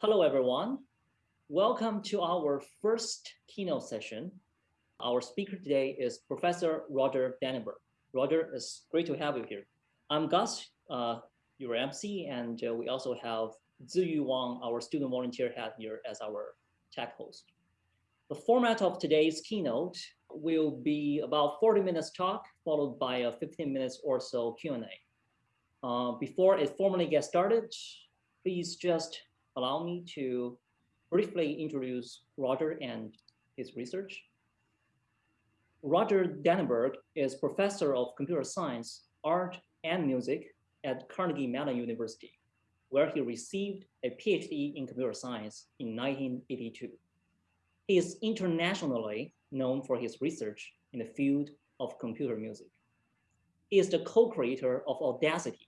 Hello, everyone. Welcome to our first keynote session. Our speaker today is Professor Roger Dannenberg. Roger, it's great to have you here. I'm Gus, uh, your MC, and uh, we also have Ziyu Wang, our student volunteer head here as our tech host. The format of today's keynote will be about 40 minutes talk, followed by a 15 minutes or so Q&A. Uh, before it formally gets started, please just allow me to briefly introduce Roger and his research. Roger Dannenberg is professor of computer science, art, and music at Carnegie Mellon University, where he received a PhD in computer science in 1982. He is internationally known for his research in the field of computer music. He is the co-creator of Audacity,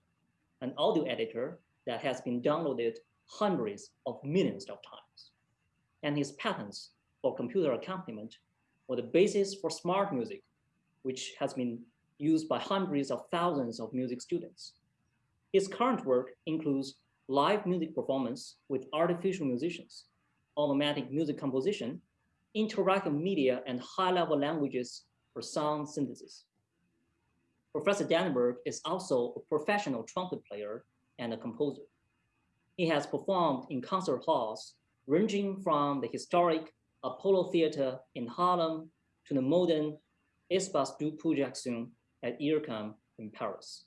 an audio editor that has been downloaded hundreds of millions of times. And his patents for computer accompaniment were the basis for SmartMusic, which has been used by hundreds of thousands of music students. His current work includes live music performance with artificial musicians, automatic music composition, interactive media, and high-level languages for sound synthesis. Professor Dannenberg is also a professional trumpet player and a composer. He has performed in concert halls ranging from the historic Apollo Theater in Harlem to the modern Espace de Projection at IRCAM in Paris.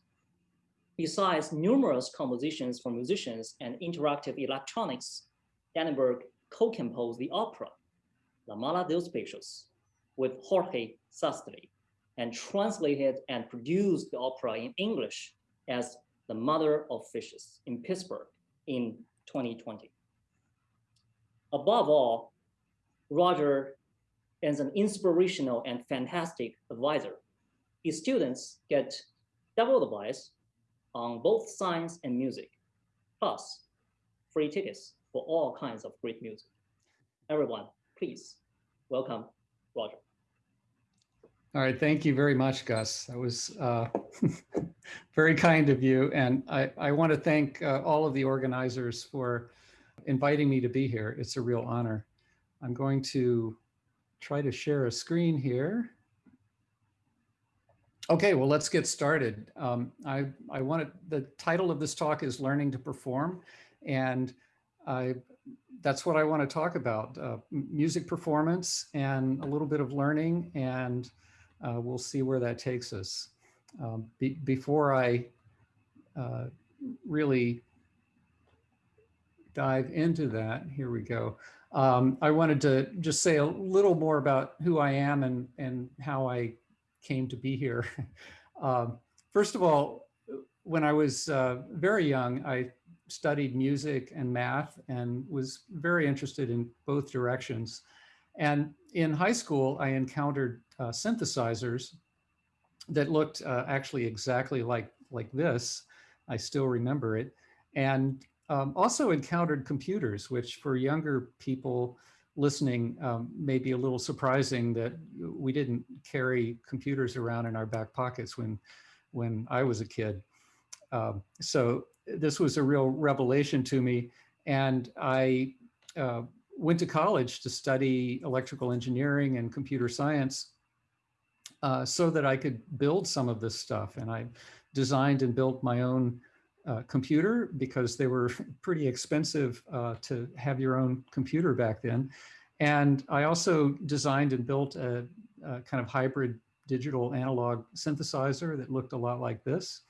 Besides numerous compositions for musicians and interactive electronics, Dannenberg co-composed the opera La Mare dels Peixos with Jorge Sastre and translated and produced the opera in English as The Mother of Fishes in Pittsburgh in 2020. Above all, Roger is an inspirational and fantastic advisor. His students get double advice on both science and music, plus free tickets for all kinds of great music. Everyone, please welcome Roger. All right, thank you very much, Gus. That was uh, very kind of you. And I, I want to thank uh, all of the organizers for inviting me to be here. It's a real honor. I'm going to try to share a screen here. Okay, well, let's get started. Um, I, I wanted, the title of this talk is Learning to Perform. And I that's what I want to talk about, uh, music performance and a little bit of learning, and uh, we'll see where that takes us. Um, be, before I uh, really dive into that, here we go. Um, I wanted to just say a little more about who I am and, and how I came to be here. um, first of all, when I was uh, very young, I studied music and math and was very interested in both directions. And in high school, I encountered uh, synthesizers that looked uh, actually exactly like, like this. I still remember it. And um, also encountered computers, which for younger people listening um, may be a little surprising that we didn't carry computers around in our back pockets when, when I was a kid. Um, so this was a real revelation to me. And I uh, went to college to study electrical engineering and computer science uh, so that I could build some of this stuff. And I designed and built my own uh, computer because they were pretty expensive uh, to have your own computer back then. And I also designed and built a, a kind of hybrid digital analog synthesizer that looked a lot like this.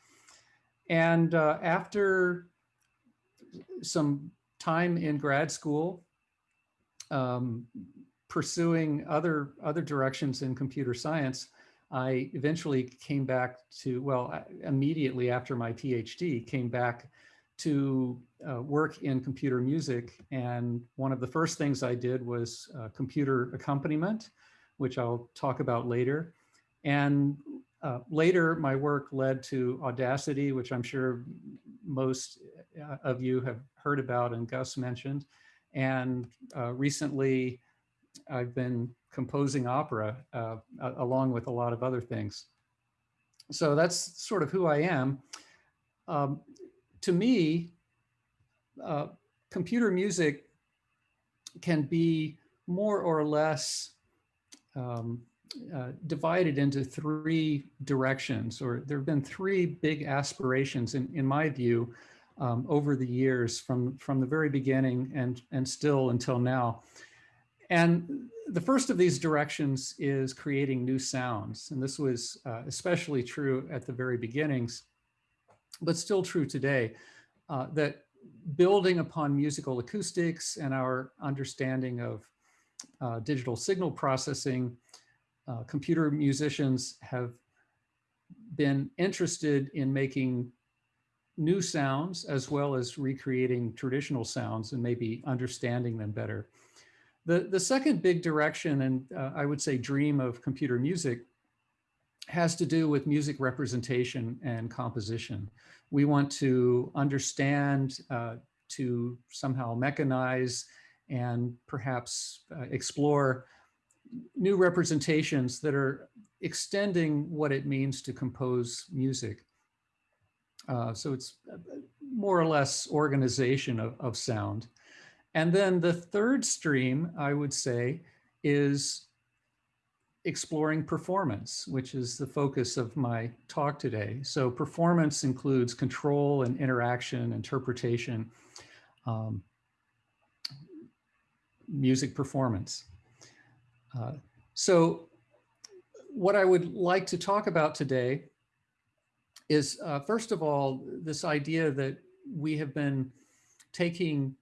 And uh, after some time in grad school, um, pursuing other, other directions in computer science, I eventually came back to, well, immediately after my PhD, came back to uh, work in computer music. And one of the first things I did was uh, computer accompaniment, which I'll talk about later. And uh, later, my work led to Audacity, which I'm sure most uh, of you have heard about and Gus mentioned. And uh, recently, I've been composing opera uh, along with a lot of other things. So that's sort of who I am. Um, to me, uh, computer music can be more or less um, uh, divided into three directions, or there have been three big aspirations, in, in my view, um, over the years from, from the very beginning and, and still until now. And the first of these directions is creating new sounds. And this was uh, especially true at the very beginnings, but still true today, uh, that building upon musical acoustics and our understanding of uh, digital signal processing, uh, computer musicians have been interested in making new sounds as well as recreating traditional sounds and maybe understanding them better. The, the second big direction, and uh, I would say dream of computer music, has to do with music representation and composition. We want to understand, uh, to somehow mechanize and perhaps uh, explore new representations that are extending what it means to compose music. Uh, so it's uh, more or less organization of, of sound. And then the third stream, I would say, is exploring performance, which is the focus of my talk today. So performance includes control and interaction, interpretation, um, music performance. Uh, so what I would like to talk about today is, uh, first of all, this idea that we have been taking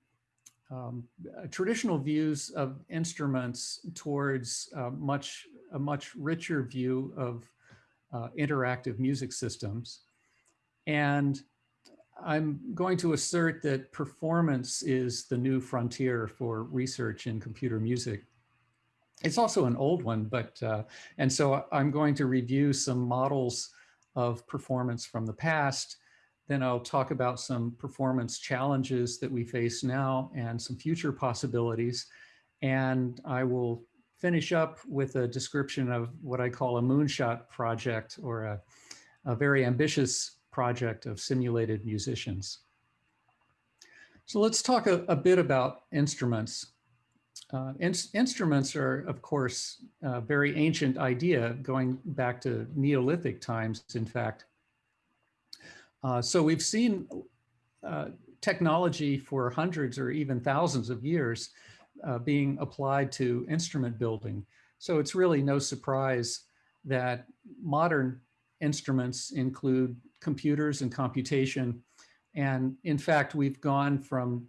um, traditional views of instruments towards uh, much a much richer view of uh, interactive music systems. And I'm going to assert that performance is the new frontier for research in computer music. It's also an old one, but, uh, and so I'm going to review some models of performance from the past. Then I'll talk about some performance challenges that we face now and some future possibilities. And I will finish up with a description of what I call a moonshot project or a, a very ambitious project of simulated musicians. So let's talk a, a bit about instruments. Uh, in, instruments are, of course, a very ancient idea going back to Neolithic times, in fact. Uh, so we've seen uh, technology for hundreds or even thousands of years uh, being applied to instrument building. So it's really no surprise that modern instruments include computers and computation. And in fact, we've gone from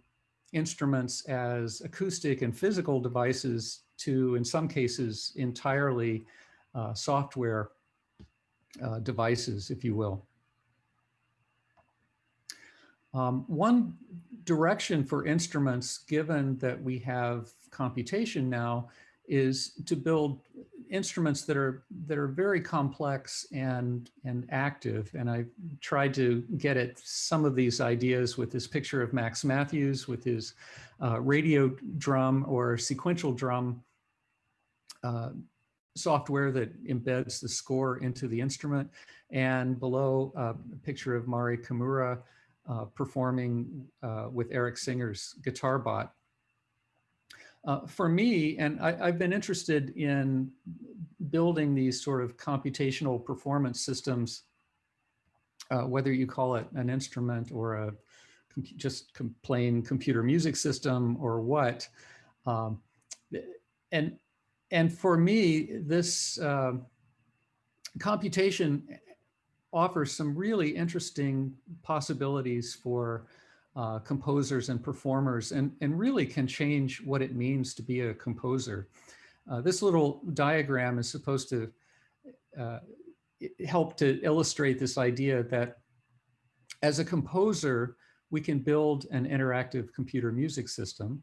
instruments as acoustic and physical devices to, in some cases, entirely uh, software uh, devices, if you will. Um, one direction for instruments, given that we have computation now, is to build instruments that are that are very complex and and active. And I tried to get at some of these ideas with this picture of Max Mathews with his uh, radio drum or sequential drum uh, software that embeds the score into the instrument. And below uh, a picture of Mari Kimura uh, performing uh, with Eric Singer's GuitarBot. Uh, for me, and I, have been interested in building these sort of computational performance systems, uh, whether you call it an instrument or a just com plain computer music system or what. Um, and, and for me, this uh, computation offers some really interesting possibilities for uh, composers and performers and, and really can change what it means to be a composer. Uh, this little diagram is supposed to uh, help to illustrate this idea that as a composer, we can build an interactive computer music system.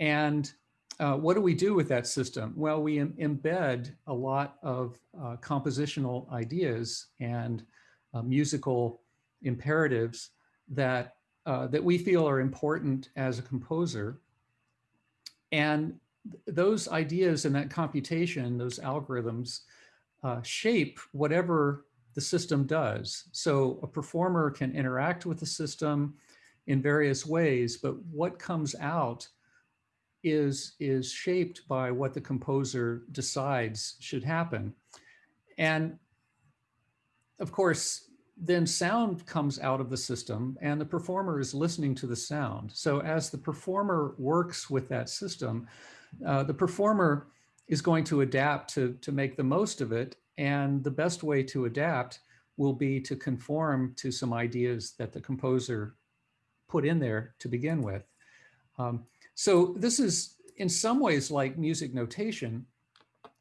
And uh, what do we do with that system? Well, we Im embed a lot of uh, compositional ideas and uh, musical imperatives that uh, that we feel are important as a composer. And th those ideas and that computation, those algorithms, uh, shape whatever the system does. So a performer can interact with the system in various ways, but what comes out is, is shaped by what the composer decides should happen. And of course, then sound comes out of the system and the performer is listening to the sound. So as the performer works with that system, uh, the performer is going to adapt to, to make the most of it. And the best way to adapt will be to conform to some ideas that the composer put in there to begin with. Um, so this is in some ways like music notation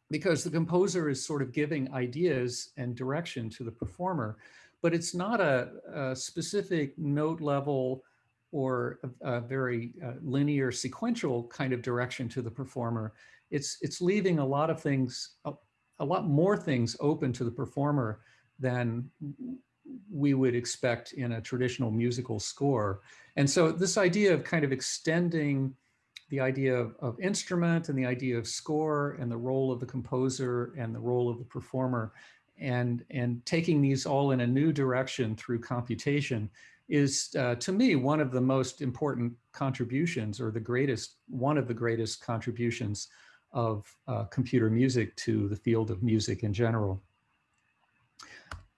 because the composer is sort of giving ideas and direction to the performer but it's not a, a specific note level or a, a very uh, linear sequential kind of direction to the performer. It's, it's leaving a lot of things, a, a lot more things open to the performer than we would expect in a traditional musical score. And so this idea of kind of extending the idea of, of, instrument and the idea of score and the role of the composer and the role of the performer and, and taking these all in a new direction through computation is, uh, to me, one of the most important contributions or the greatest, one of the greatest contributions of uh, computer music to the field of music in general.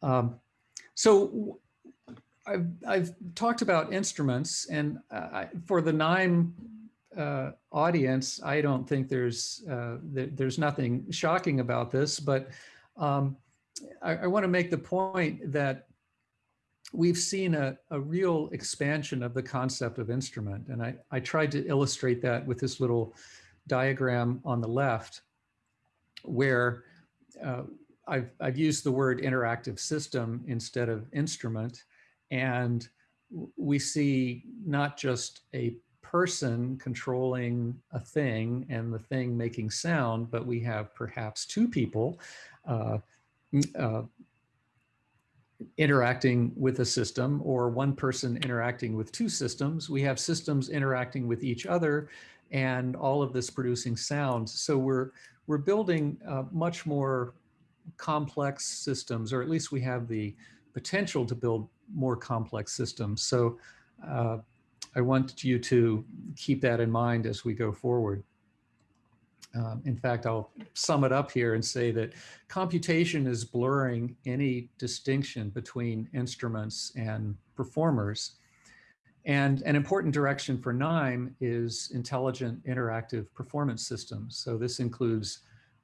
Um, so I've, I've talked about instruments and uh, for the NIME uh, audience, I don't think there's uh, th there's nothing shocking about this, but um, I, I want to make the point that we've seen a, a real expansion of the concept of instrument. And I, I tried to illustrate that with this little diagram on the left, where uh, I've, I've used the word interactive system instead of instrument. And we see not just a person controlling a thing and the thing making sound, but we have perhaps two people uh, uh, interacting with a system or one person interacting with two systems. We have systems interacting with each other and all of this producing sounds. So we're, we're building uh, much more complex systems, or at least we have the potential to build more complex systems. So uh, I want you to keep that in mind as we go forward. Um, in fact, I'll sum it up here and say that computation is blurring any distinction between instruments and performers. And an important direction for NIME is intelligent interactive performance systems. So this includes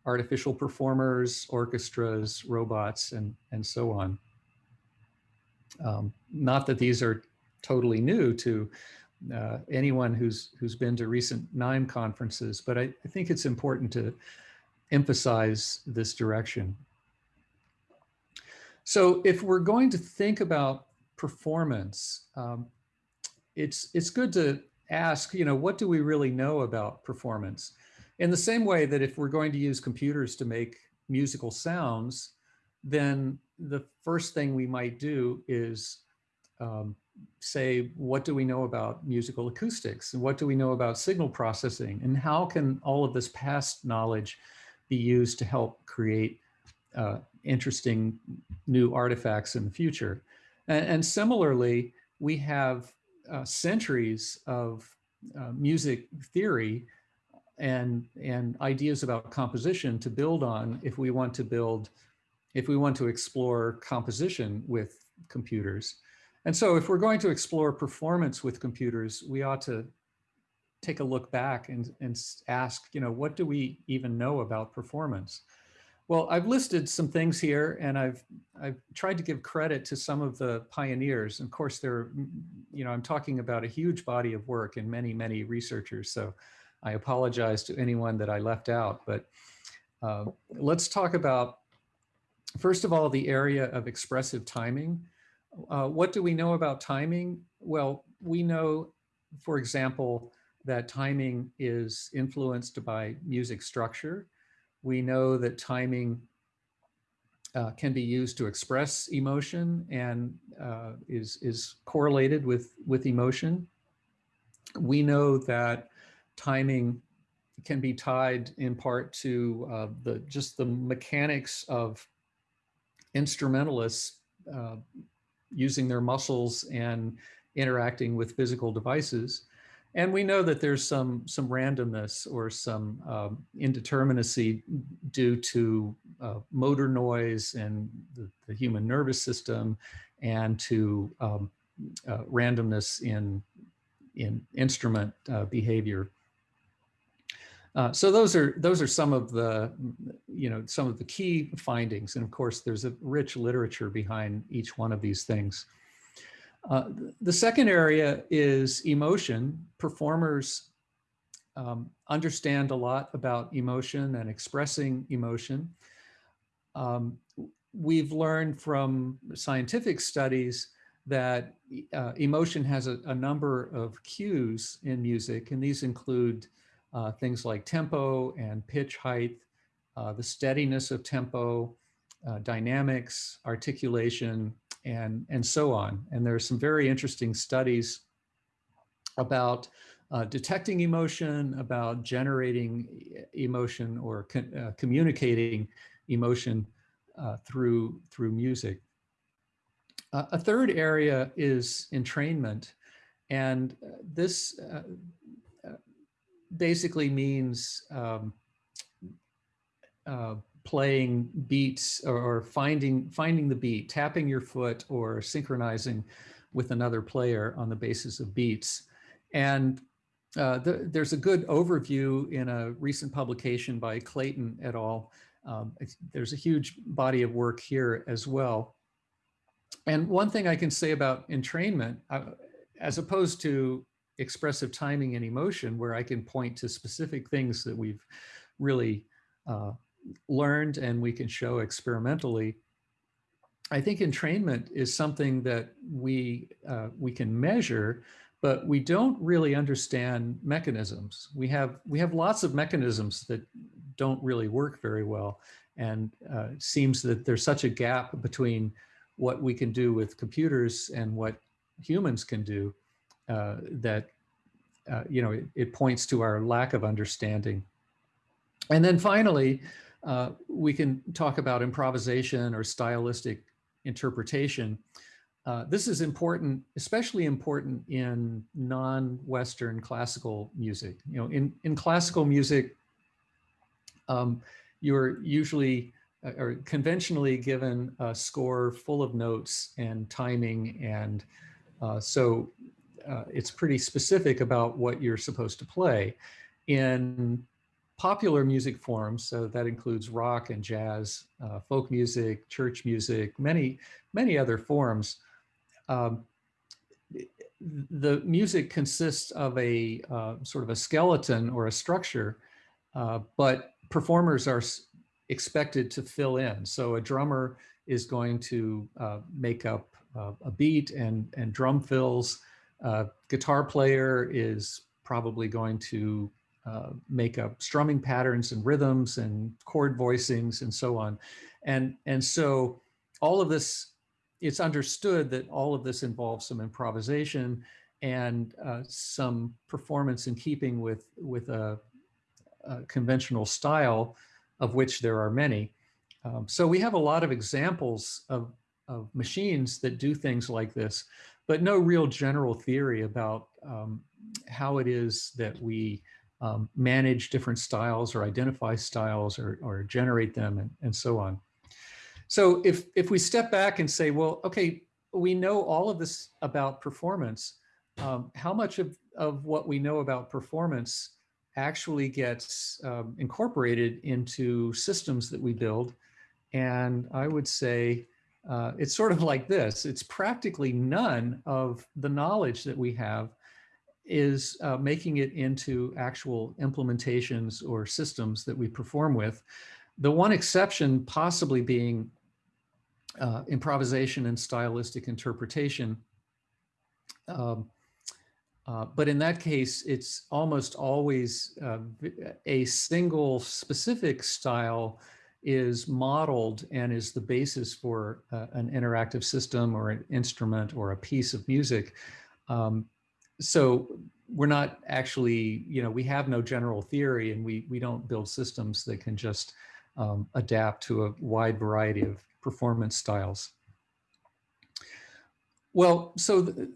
artificial performers, orchestras, robots, and, and so on. Um, not that these are totally new to uh, anyone who's who's been to recent NIME conferences, but I, I, think it's important to emphasize this direction. So if we're going to think about performance, um, it's it's good to ask, you know, what do we really know about performance? In the same way that if we're going to use computers to make musical sounds, then the first thing we might do is um, say, what do we know about musical acoustics? And what do we know about signal processing? And how can all of this past knowledge be used to help create uh, interesting new artifacts in the future? And, and similarly, we have uh, centuries of uh, music theory and, and ideas about composition to build on if we want to build, if we want to explore composition with computers. And so if we're going to explore performance with computers, we ought to take a look back and, and ask, you know, what do we even know about performance? Well, I've listed some things here and I've, I've tried to give credit to some of the pioneers. And Of course, there, you know, I'm talking about a huge body of work and many, many researchers. So I apologize to anyone that I left out, but uh, let's talk about, first of all, the area of expressive timing. Uh, what do we know about timing? Well, we know, for example, that timing is influenced by music structure. We know that timing uh, can be used to express emotion and uh, is, is correlated with, with emotion. We know that timing can be tied in part to uh, the just the mechanics of instrumentalists uh, using their muscles and interacting with physical devices. And we know that there's some, some randomness or some um, indeterminacy due to uh, motor noise and the, the, human nervous system and to um, uh, randomness in, in instrument uh, behavior. Uh, so those are those are some of the you know some of the key findings. And of course there's a rich literature behind each one of these things. Uh, the second area is emotion. Performers um, understand a lot about emotion and expressing emotion. Um, we've learned from scientific studies that uh, emotion has a, a number of cues in music and these include uh, things like tempo and pitch height, uh, the steadiness of tempo, uh, dynamics, articulation, and, and so on. And there are some very interesting studies about uh, detecting emotion, about generating emotion or uh, communicating emotion uh, through, through music. a third area is entrainment. And this, basically means um, uh, playing beats or finding finding the beat, tapping your foot or synchronizing with another player on the basis of beats. And uh, the, there's a good overview in a recent publication by Clayton et al. Um, there's a huge body of work here as well. And one thing I can say about entrainment, uh, as opposed to expressive timing and emotion where I can point to specific things that we've really uh, learned and we can show experimentally. I think entrainment is something that we, uh, we can measure, but we don't really understand mechanisms. We have, we have lots of mechanisms that don't really work very well. And uh, seems that there's such a gap between what we can do with computers and what humans can do uh, that, uh, you know, it, it, points to our lack of understanding. And then finally, uh, we can talk about improvisation or stylistic interpretation. Uh, this is important, especially important in non-Western classical music. You know, in, in classical music, um, you're usually uh, or conventionally given a score full of notes and timing. And uh, so uh, it's pretty specific about what you're supposed to play. In popular music forms, so that includes rock and jazz, uh, folk music, church music, many, many other forms, um, the music consists of a uh, sort of a skeleton or a structure, uh, but performers are expected to fill in. So a drummer is going to uh, make up uh, a beat and, and drum fills. Uh, guitar player is probably going to uh, make up strumming patterns and rhythms and chord voicings and so on. And, and so all of this, it's understood that all of this involves some improvisation and uh, some performance in keeping with, with a, a, conventional style of which there are many. Um, so we have a lot of examples of, of machines that do things like this but no real general theory about um, how it is that we um, manage different styles or identify styles or, or generate them and, and so on. So if, if we step back and say, well, okay, we know all of this about performance, um, how much of, of what we know about performance actually gets um, incorporated into systems that we build? And I would say uh, it's sort of like this. It's practically none of the knowledge that we have is uh, making it into actual implementations or systems that we perform with. The one exception possibly being uh, improvisation and stylistic interpretation. Um, uh, but in that case, it's almost always uh, a single specific style is modeled and is the basis for uh, an interactive system or an instrument or a piece of music. Um, so we're not actually, you know, we have no general theory and we, we don't build systems that can just um, adapt to a wide variety of, performance styles. Well, so th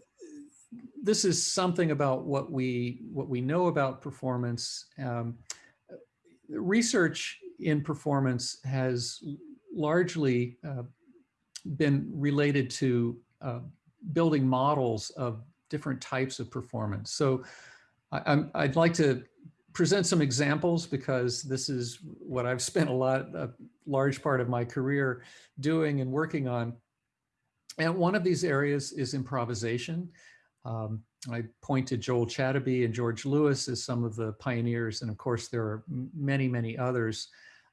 this is something about what we what we know about performance. Um, research in performance has largely uh, been related to uh, building models of different types of performance. So I, would like to present some examples because this is what I've spent a lot, a large part of my career doing and working on. And one of these areas is improvisation. Um, I point to Joel Chadabe and George Lewis as some of the pioneers, and of course there are many, many others.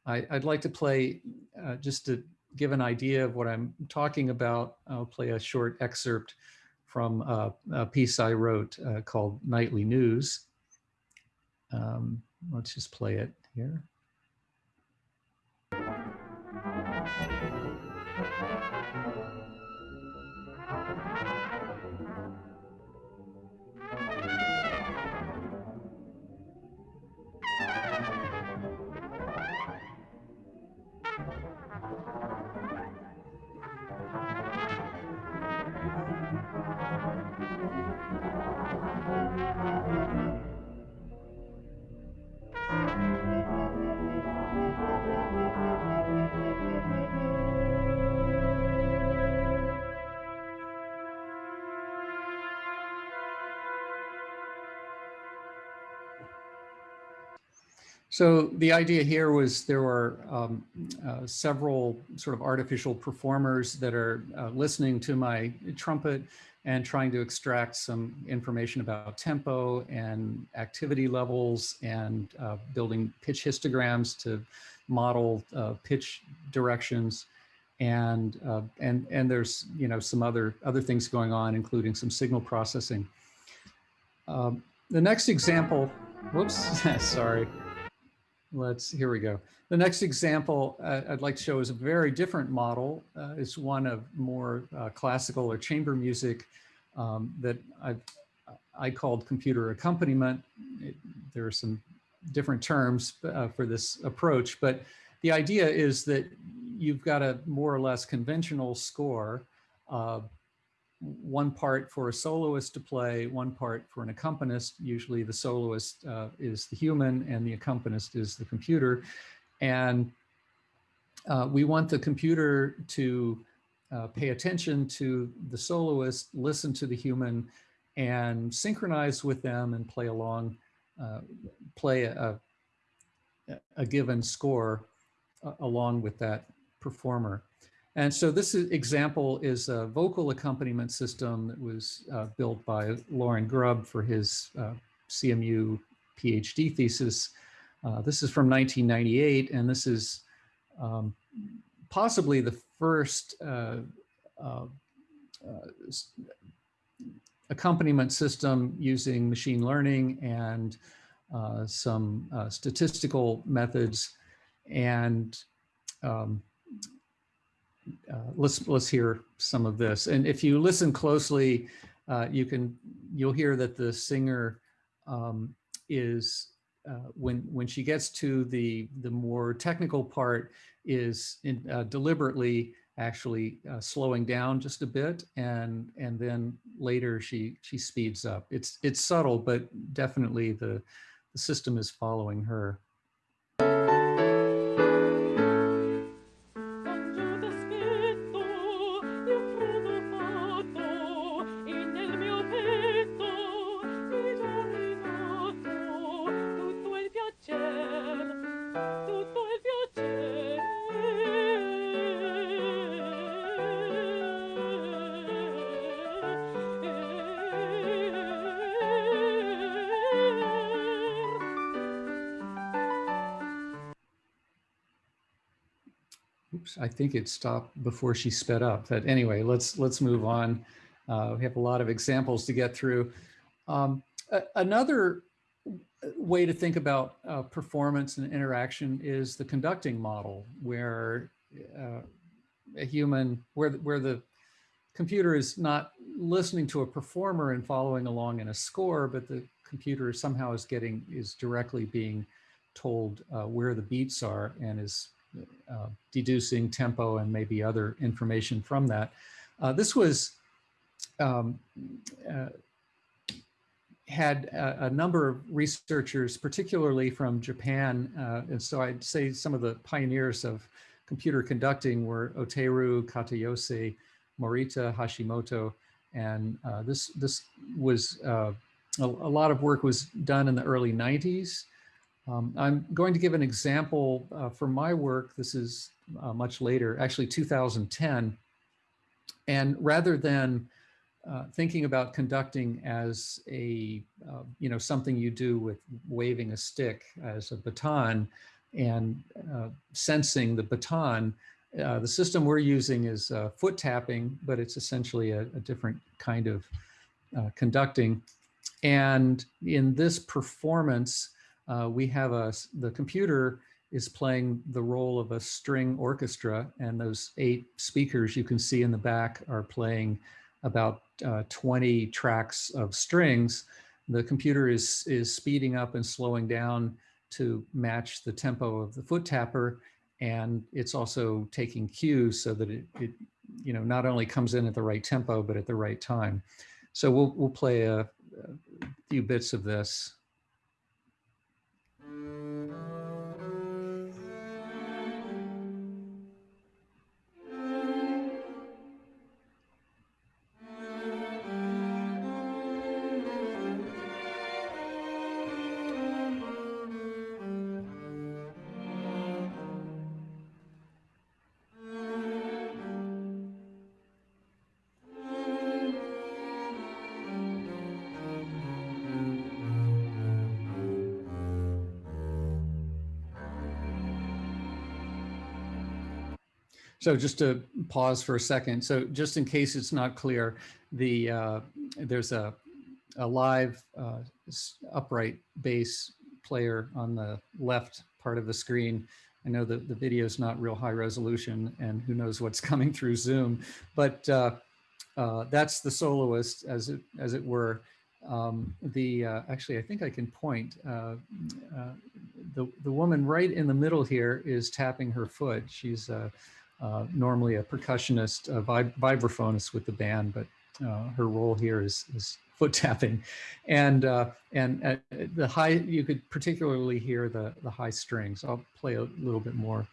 I, would like to play, uh, just to give an idea of what I'm talking about, I'll play a short excerpt from a, piece I wrote uh, called Nightly News. Um, let's just play it here. So the idea here was there were um, uh, several sort of artificial performers that are uh, listening to my trumpet and trying to extract some information about tempo and activity levels and uh, building pitch histograms to model uh, pitch directions. And, uh, and, and there's, you know, some other, other things going on, including some signal processing. Um, the next example, whoops, sorry let's, here we go. The next example uh, I'd like to show is a very different model. Uh, it's one of more uh, classical or chamber music um, that I've, I called computer accompaniment. It, there are some different terms uh, for this approach, but the idea is that you've got a more or less conventional score one part for a soloist to play, one part for an accompanist. Usually the soloist uh, is the human and the accompanist is the computer. And uh, we want the computer to uh, pay attention to the soloist, listen to the human, and synchronize with them and play along, uh, play a, a given score uh, along with that performer. And so this is, example is a vocal accompaniment system that was uh, built by Lorin Grubb for his uh, CMU PhD thesis. Uh, this is from 1998, and this is um, possibly the first uh, uh, uh, accompaniment system using machine learning and some statistical methods. And um, uh, let's let's hear some of this. And if you listen closely, uh, you can you'll hear that the singer um, is uh, when when she gets to the the more technical part is in, uh, deliberately actually uh, slowing down just a bit and and then later she she speeds up. It's it's subtle, but definitely the the system is following her. Think it stopped before she sped up. But anyway, let's let's move on. Uh, we have a lot of examples to get through. Um, another way to think about uh, performance and interaction is the conducting model, where uh, a human, where where the computer is not listening to a performer and following along in a score, but the computer somehow is getting is directly being told uh, where the beats are and is uh, deducing tempo and maybe other information from that. Uh, this was um, uh, had a, a, number of researchers, particularly from Japan, uh, and so I'd say some of the pioneers of computer conducting were Oteru Katayose, Morita Hashimoto, and uh, this this was uh, a, a, lot of work was done in the early 90s. Um, I'm going to give an example uh, for my work. This is uh, much later, actually 2010. And rather than uh, thinking about conducting as a, uh, you know, something you do with waving a stick as a baton and uh, sensing the baton, uh, the system we're using is foot tapping, but it's essentially a, a different kind of conducting. And in this performance, we have a, the computer is playing the role of a string orchestra and those eight speakers you can see in the back are playing about uh, 20 tracks of strings. The computer is, is speeding up and slowing down to match the tempo of the foot tapper. And it's also taking cues so that it, it you know, not only comes in at the right tempo, but at the right time. So we'll, we'll play a, a few bits of this. So just to pause for a second. So just in case it's not clear, the uh, there's a, a live uh, upright bass player on the left part of the screen. I know that the video is not real high resolution and who knows what's coming through Zoom, but uh, uh, that's the soloist as it, as it were. Um, the uh, actually, I think I can point. Uh, the the woman right in the middle here is tapping her foot. She's uh, normally a percussionist, a vib vibraphonist with the band, but uh, her role here is, is foot tapping. And, uh, and uh, the high, you could particularly hear the, the high strings. I'll play a little bit more.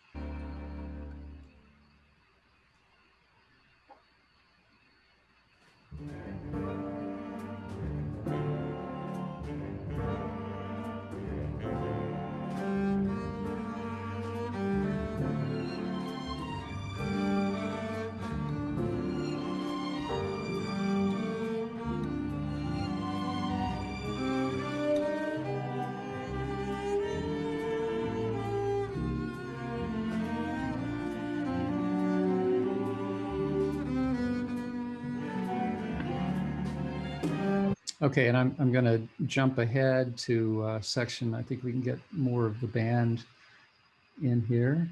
Okay, and I'm, I'm going to jump ahead to uh, section. I think we can get more of the band in here.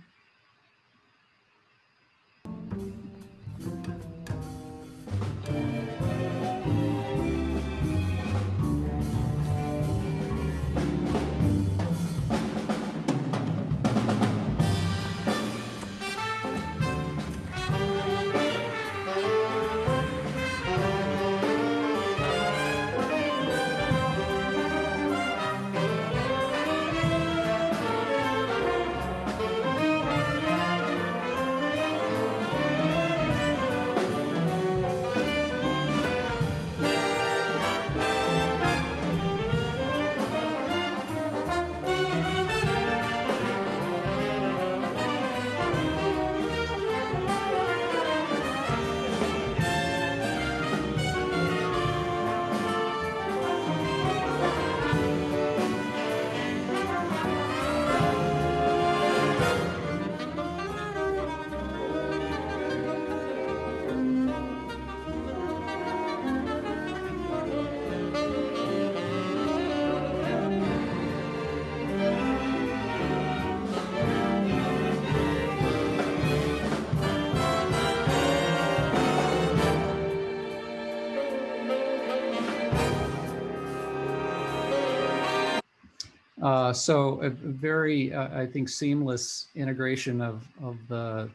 Uh, so a very, uh, I think, seamless integration of, of the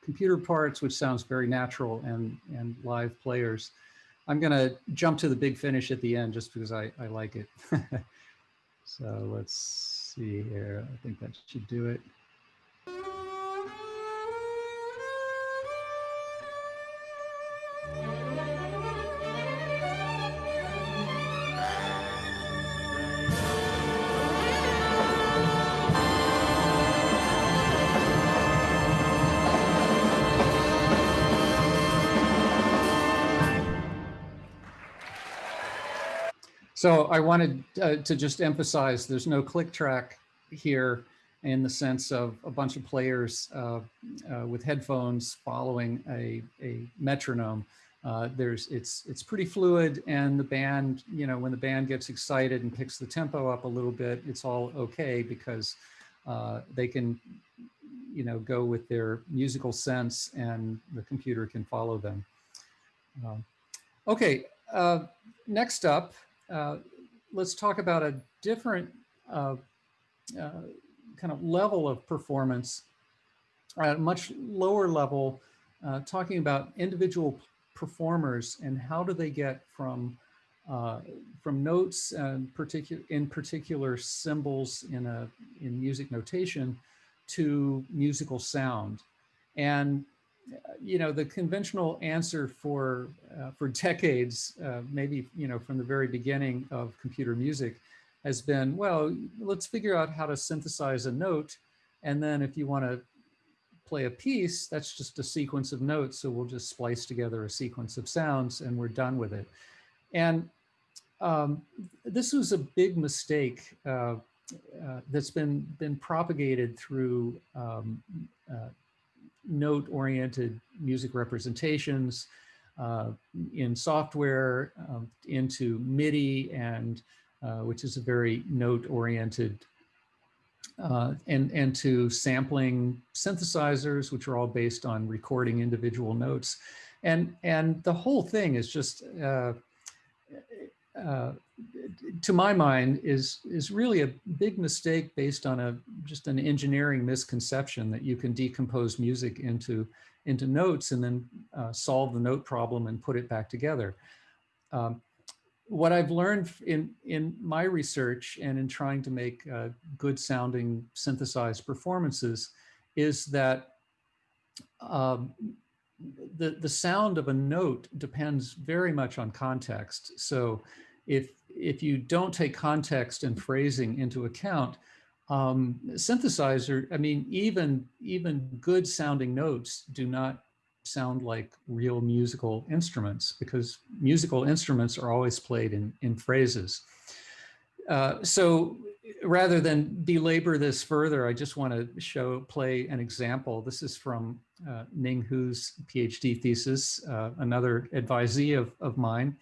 computer parts, which sounds very natural, and, and live players. I'm going to jump to the big finish at the end just because I, I like it. so let's see here. I think that should do it. So I wanted uh, to just emphasize there's no click track here in the sense of a bunch of players uh, uh, with headphones following a, a metronome. Uh, there's it's it's pretty fluid and the band, you know, when the band gets excited and picks the tempo up a little bit, it's all okay because uh, they can, you know, go with their musical sense and the computer can follow them. Um, okay, uh, next up, uh, let's talk about a different uh, uh, kind of level of performance at a much lower level, uh, talking about individual performers and how do they get from uh, from notes and particular in particular symbols in a in music notation to musical sound. And you know, the conventional answer for uh, for decades, uh, maybe you know from the very beginning of computer music, has been well, let's figure out how to synthesize a note, and then if you want to play a piece, that's just a sequence of notes. So we'll just splice together a sequence of sounds, and we're done with it. And um, this was a big mistake uh, uh that's been been propagated through um, uh, note-oriented music representations uh, in software um, into MIDI and uh, which is a very note-oriented uh, and, and to sampling synthesizers, which are all based on recording individual notes. And, and the whole thing is just uh, uh, to my mind, is is really a big mistake based on a just an engineering misconception that you can decompose music into into notes and then uh, solve the note problem and put it back together. Um, what I've learned in in my research and in trying to make uh, good sounding synthesized performances is that um, the the sound of a note depends very much on context. So if if you don't take context and phrasing into account, um, synthesizer, I mean, even even good sounding notes do not sound like real musical instruments because musical instruments are always played in in phrases. Uh, so rather than belabor this further, I just want to show play an example. This is from uh, Ning Hu's PhD thesis, uh, another advisee of, of mine.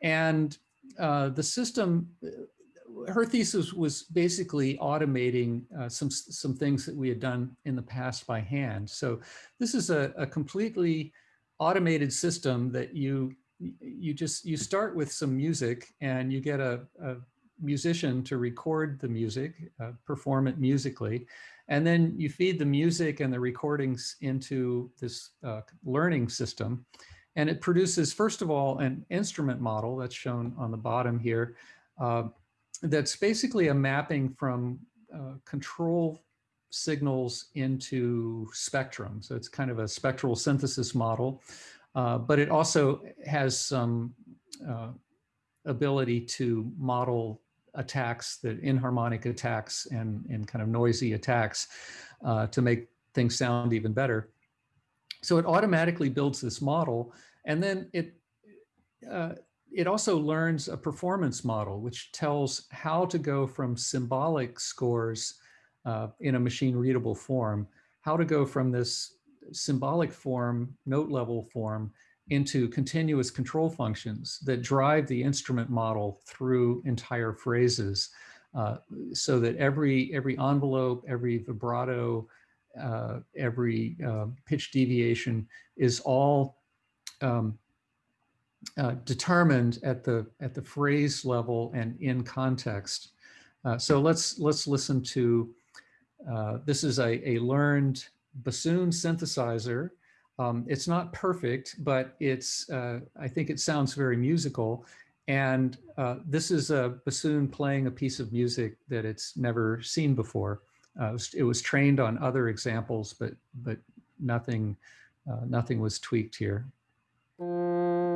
And uh, the system, uh, her thesis was basically automating uh, some, some things that we had done in the past by hand. So this is a, a completely automated system that you, you just, you start with some music and you get a, a musician to record the music, uh, perform it musically, and then you feed the music and the recordings into this uh, learning system. And it produces, first of all, an instrument model that's shown on the bottom here. Uh, that's basically a mapping from uh, control signals into spectrum. So it's kind of a spectral synthesis model, uh, but it also has some uh, ability to model attacks, that inharmonic attacks and, and kind of noisy attacks uh, to make things sound even better. So it automatically builds this model and then it, uh, it also learns a performance model, which tells how to go from symbolic scores uh, in a machine readable form, how to go from this symbolic form, note level form, into continuous control functions that drive the instrument model through entire phrases uh, so that every, every envelope, every vibrato, uh, every uh, pitch deviation is all um, uh, determined at the at the phrase level and in context. Uh, so let's let's listen to, uh, this is a, a learned bassoon synthesizer. Um, it's not perfect, but it's, uh, I think it sounds very musical. And uh, this is a bassoon playing a piece of music that it's never seen before. Uh, it, was, it, was, trained on other examples, but but nothing nothing was tweaked here. Música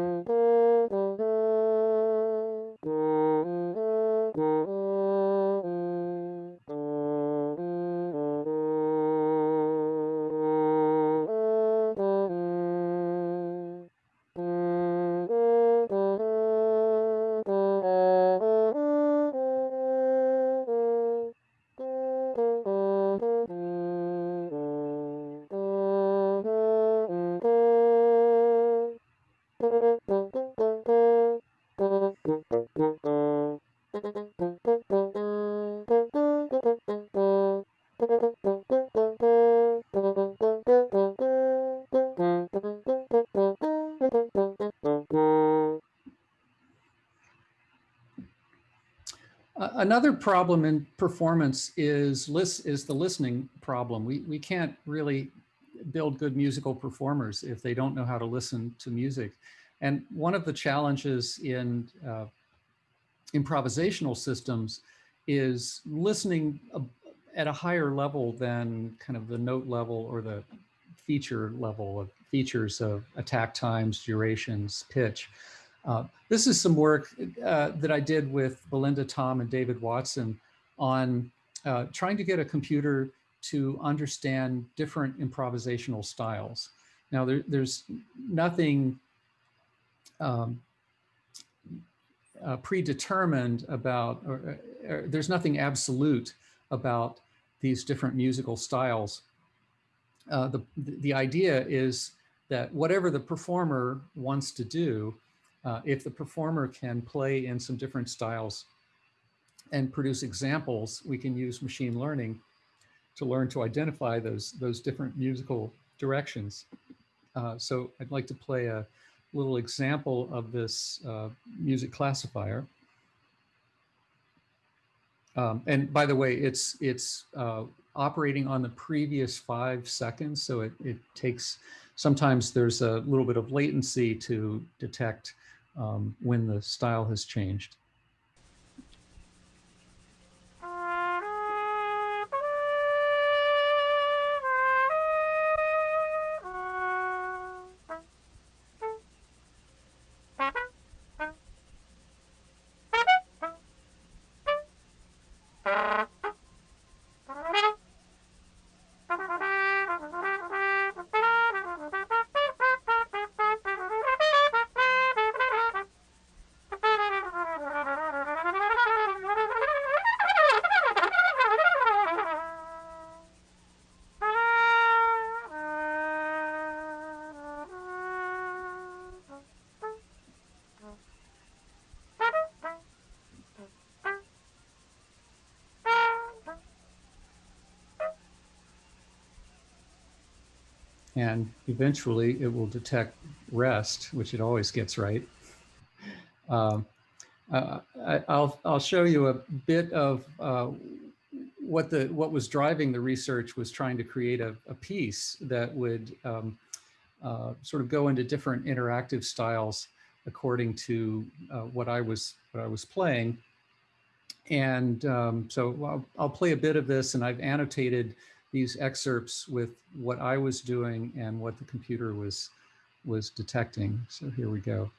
another problem in performance is list is the listening problem. We we can't really build good musical performers if they don't know how to listen to music. And one of the challenges in uh, improvisational systems is listening at a higher level than kind of the note level or the feature level of features of attack times, durations, pitch. Uh, this is some work uh, that I did with Belinda Thom and David Watson on uh, trying to get a computer to understand different improvisational styles. Now, there, there's nothing um, uh, predetermined about, or, or, there's nothing absolute about these different musical styles. Uh, the, the idea is that whatever the performer wants to do, uh, if the performer can play in some different styles and produce examples, we can use machine learning to learn to identify those, those different musical directions. Uh, so I'd like to play a little example of this uh, music classifier. Um, and by the way, it's it's uh, operating on the previous five seconds, so it, it takes, sometimes there's a little bit of latency to detect um, when the style has changed. And eventually it will detect rest, which it always gets right. Um, uh, I, will I'll show you a bit of uh, what the what was driving the research was trying to create a, a piece that would um, uh, sort of go into different interactive styles according to uh, what I was what I was playing. And um, so I'll, I'll play a bit of this, and I've annotated these excerpts with what I was doing and what the computer was was detecting. So here we go.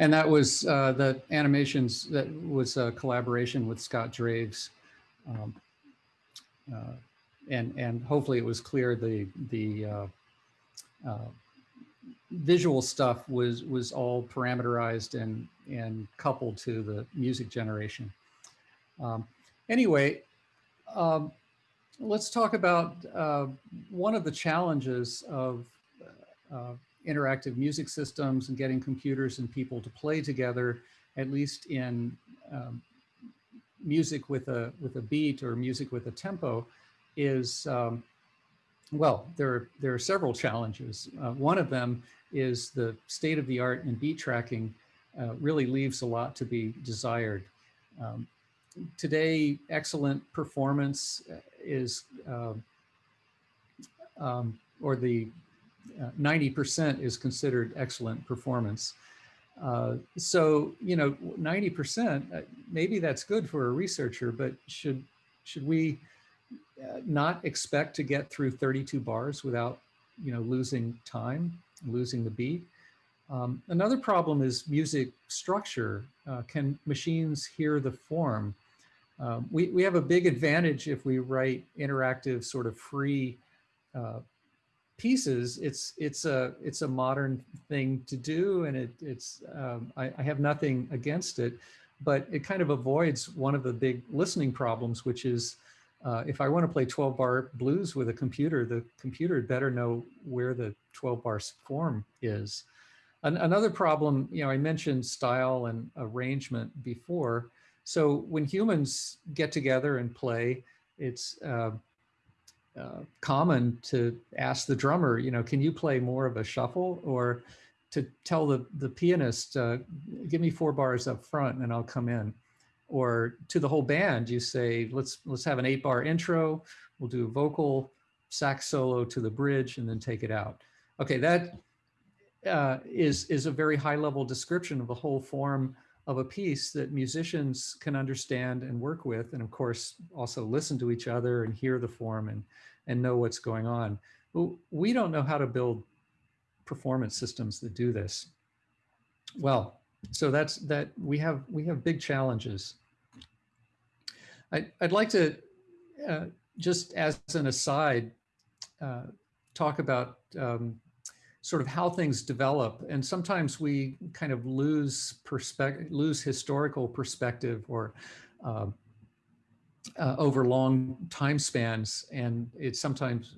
And that was uh, the animations that was a collaboration with Scott Draves. Um, uh, and, and hopefully it was clear the, the uh, uh visual stuff was, was all parameterized and, and coupled to the music generation. Um, anyway, um, let's talk about uh, one of the challenges of uh, interactive music systems and getting computers and people to play together, at least in um, music with a with a beat or music with a tempo, is um, well, there there are several challenges. Uh, one of them is the state of the art in beat tracking uh, really leaves a lot to be desired. Um, today, excellent performance is, uh, um, or the 90% uh, is considered excellent performance. Uh, so, you know, 90%, uh, maybe that's good for a researcher, but should, should we uh, not expect to get through 32 bars without, you know, losing time, losing the beat? Um, another problem is music structure. Uh, can machines hear the form? Um, we, we have a big advantage if we write interactive sort of free uh, pieces, it's it's a it's a modern thing to do, and it it's um, I, I, have nothing against it, but it kind of avoids one of the big listening problems, which is uh, if I want to play 12 bar blues with a computer, the computer better know where the 12 bar form is. An another problem, you know, I mentioned style and arrangement before. So when humans get together and play, it's uh, uh, common to ask the drummer, you know, can you play more of a shuffle or to tell the, the pianist, uh, give me four bars up front and I'll come in. Or to the whole band, you say, let's, let's have an eight bar intro. We'll do a vocal sax solo to the bridge and then take it out. Okay, that uh, is is a very high level description of the whole form of a piece that musicians can understand and work with, and of course also listen to each other and hear the form and, and know what's going on. But we don't know how to build performance systems that do this. Well, so that's that we have we have big challenges. I, I'd like to uh, just as an aside uh, talk about um, sort of how things develop. And sometimes we kind of lose perspective, lose historical perspective or uh, uh, over long time spans. And it sometimes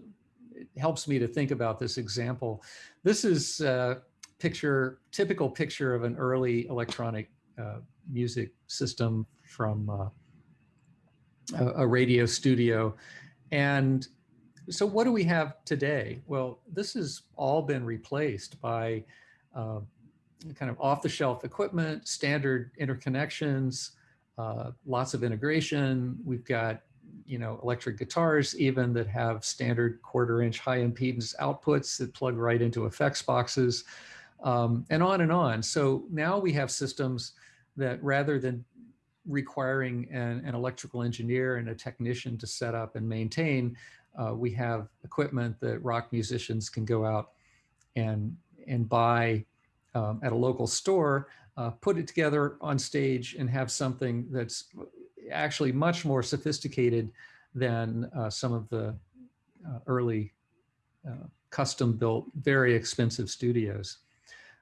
it helps me to think about this example. This is a picture, typical picture of an early electronic uh, music system from uh, a, a radio studio. And so what do we have today? Well, this has all been replaced by uh, kind of off-the-shelf equipment, standard interconnections, uh, lots of integration. We've got, you know, electric guitars even that have standard quarter inch high impedance outputs that plug right into effects boxes um, and on and on. So now we have systems that rather than requiring an, an electrical engineer and a technician to set up and maintain, uh, we have equipment that rock musicians can go out and and buy um, at a local store, uh, put it together on stage and have something that's actually much more sophisticated than uh, some of the uh, early uh, custom built, very expensive studios.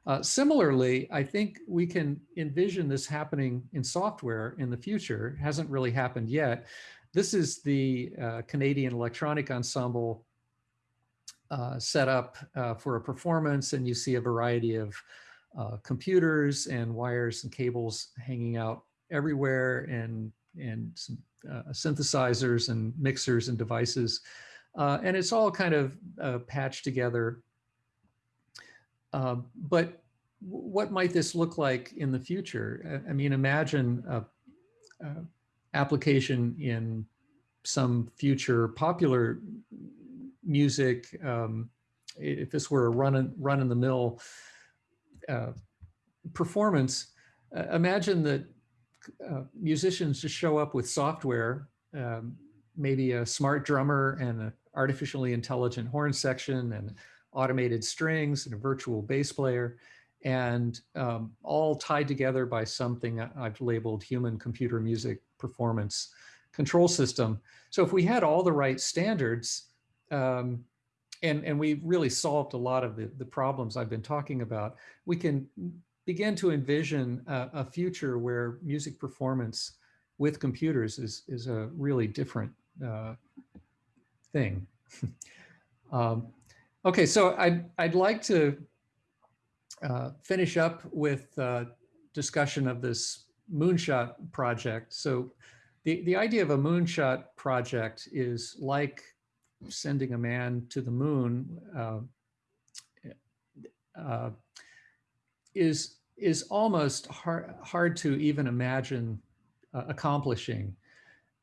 Uh, similarly, I think we can envision this happening in software in the future. It hasn't really happened yet, this is the uh, Canadian Electronic Ensemble uh, set up uh, for a performance and you see a variety of uh, computers and wires and cables hanging out everywhere and, and some uh, synthesizers and mixers and devices. Uh, and it's all kind of patched together but what might this look like in the future? I mean, imagine a, a application in some future popular music. Um, if this were a run run in the mill uh, performance, uh, imagine that uh, musicians just show up with software, um, maybe a smart drummer and an artificially intelligent horn section and automated strings and a virtual bass player and um, all tied together by something I've labeled human computer music performance control system. So if we had all the right standards, um, and, and we really solved a lot of the, the problems I've been talking about, we can begin to envision a, a future where music performance with computers is, is a really different uh, thing. um, okay, so I'd, I'd like to uh, finish up with uh, discussion of this moonshot project. So the, the idea of a moonshot project is like sending a man to the moon uh, uh, is is almost hard, hard to even imagine uh, accomplishing.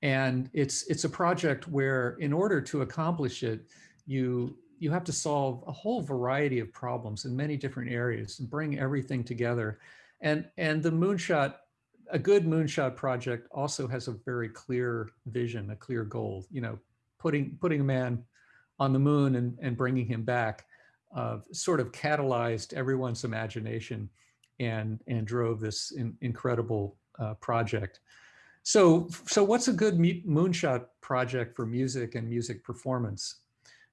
And it's it's a project where in order to accomplish it, you you have to solve a whole variety of problems in many different areas and bring everything together. And, and the moonshot, a good moonshot project also has a very clear vision, a clear goal, you know, putting, putting a man on the moon and, and bringing him back uh, sort of catalyzed everyone's imagination and, and drove this in, incredible uh, project. So, so what's a good moonshot project for music and music performance?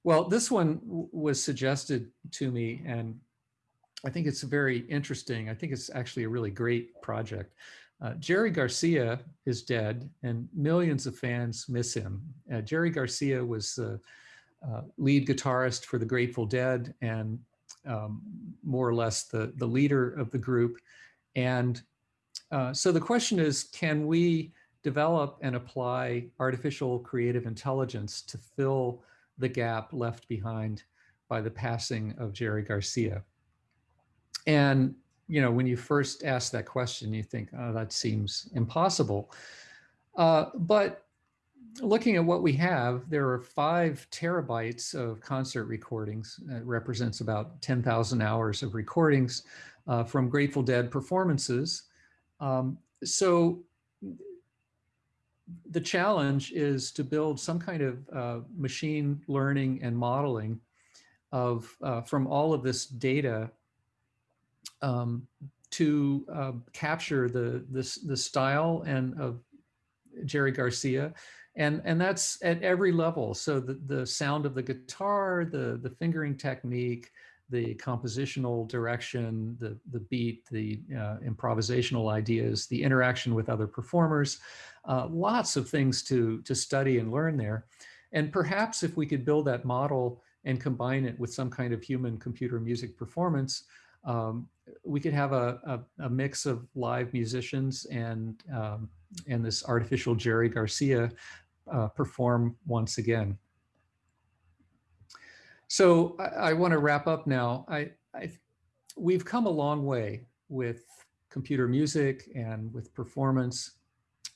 Well, this one was suggested to me and I think it's very interesting. I think it's actually a really great project. Uh, Jerry Garcia is dead and millions of fans miss him. Uh, Jerry Garcia was the uh, lead guitarist for the Grateful Dead and um, more or less the, the leader of the group. And uh, so the question is, can we develop and apply artificial creative intelligence to fill the gap left behind by the passing of Jerry Garcia. And, you know, when you first ask that question, you think, oh, that seems impossible. Uh, but looking at what we have, there are five terabytes of concert recordings. It represents about 10,000 hours of recordings uh, from Grateful Dead performances. Um, so the challenge is to build some kind of uh, machine learning and modeling of uh, from all of this data um, to uh, capture the this the style and of Jerry Garcia and and that's at every level so the the sound of the guitar the the fingering technique the compositional direction, the, the beat, the uh, improvisational ideas, the interaction with other performers, uh, lots of things to, to study and learn there. And perhaps if we could build that model and combine it with some kind of human computer music performance, um, we could have a, a, a, mix of live musicians and, um, and this artificial Jerry Garcia uh, perform once again. So I, I want to wrap up now. I, I, we've come a long way with computer music and with performance.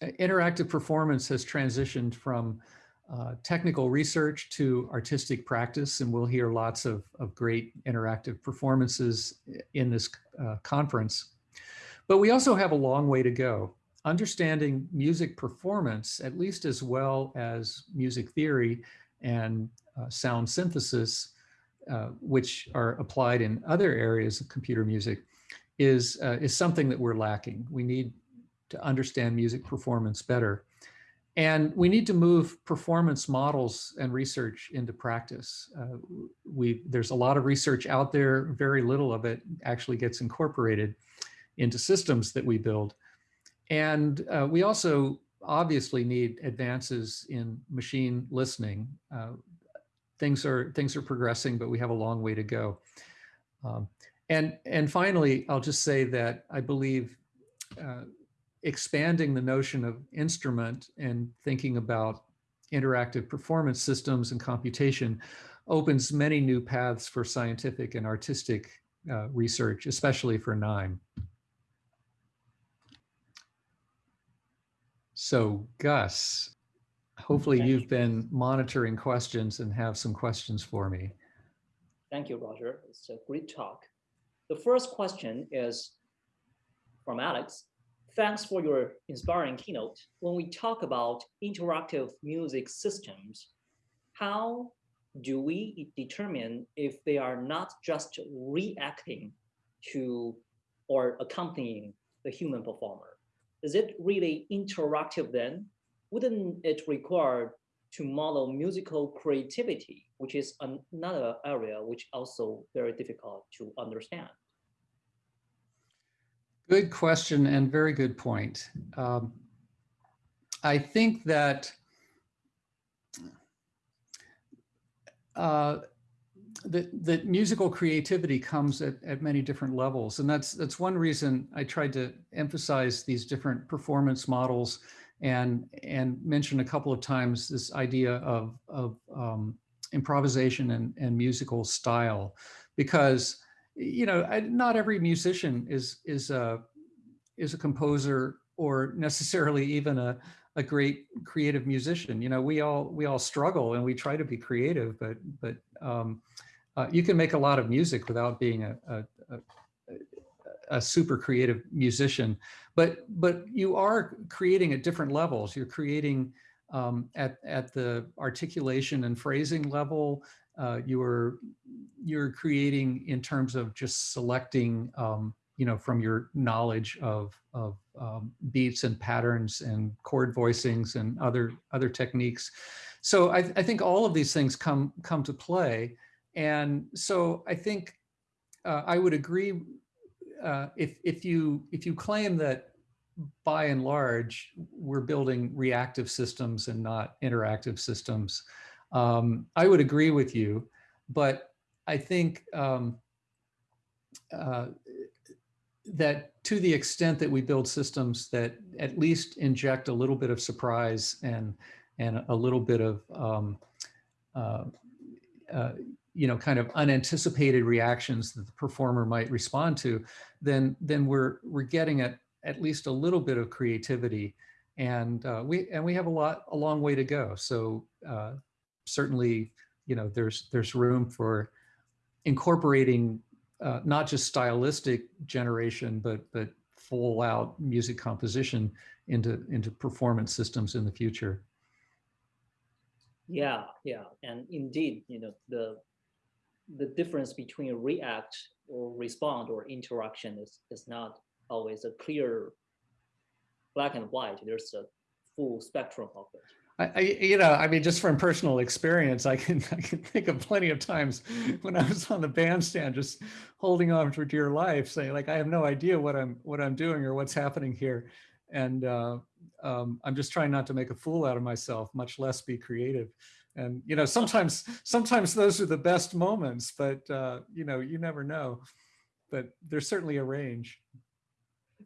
Interactive performance has transitioned from uh, technical research to artistic practice, and we'll hear lots of, of great interactive performances in this uh, conference. But we also have a long way to go. Understanding music performance, at least as well as music theory and uh, sound synthesis, uh, which are applied in other areas of computer music, is, uh, is something that we're lacking. We need to understand music performance better. And we need to move performance models and research into practice. Uh, we, there's a lot of research out there, very little of it actually gets incorporated into systems that we build. And uh, we also obviously need advances in machine listening. Uh, things are things are progressing, but we have a long way to go. Um, and and finally, I'll just say that I believe uh, expanding the notion of instrument and thinking about interactive performance systems and computation opens many new paths for scientific and artistic uh, research, especially for NIME. So Gus, hopefully Thank you've you. been monitoring questions and have some questions for me. Thank you, Roger. It's a great talk. The first question is from Alex. Thanks for your inspiring keynote. When we talk about interactive music systems, how do we determine if they are not just reacting to or accompanying the human performer? Is it really interactive then? Wouldn't it require to model musical creativity, which is another area which also very difficult to understand? Good question and very good point. Um, I think that uh, that, that musical creativity comes at, at many different levels. And that's, that's one reason I tried to emphasize these different performance models and, and mention a couple of times this idea of, of um, improvisation and, and musical style, because, you know, I, not every musician is, is, a, is a composer or necessarily even a, a great creative musician. You know, we all we all struggle and we try to be creative, but but um, uh, you can make a lot of music without being a, a, a, a super creative musician. But but you are creating at different levels. You're creating um, at at the articulation and phrasing level. Uh, you're you're creating in terms of just selecting um, you know, from your knowledge of, of um, beats and patterns and chord voicings and other, other techniques. So I, I think all of these things come, come to play. And so I think uh, I would agree uh, if, if, you, if you claim that by and large, we're building reactive systems and not interactive systems, um, I would agree with you. But I think um, uh, that to the extent that we build systems that at least inject a little bit of surprise and and a little bit of um, uh, uh, you know kind of unanticipated reactions that the performer might respond to, then then we're we're getting at at least a little bit of creativity, and uh, we and we have a lot a long way to go. So uh, certainly you know there's there's room for incorporating uh, not just stylistic generation, but but full out music composition into into performance systems in the future. Yeah, yeah, and indeed, you know the the difference between react or respond or interaction is is not always a clear black and white. There's a full spectrum of it. I, you know, I mean, just from personal experience, I can I can think of plenty of times when I was on the bandstand, just holding on for dear life, saying like, I have no idea what I'm what I'm doing or what's happening here, and uh, um, I'm just trying not to make a fool out of myself, much less be creative. And you know, sometimes sometimes those are the best moments, but uh, you know, you never know. But there's certainly a range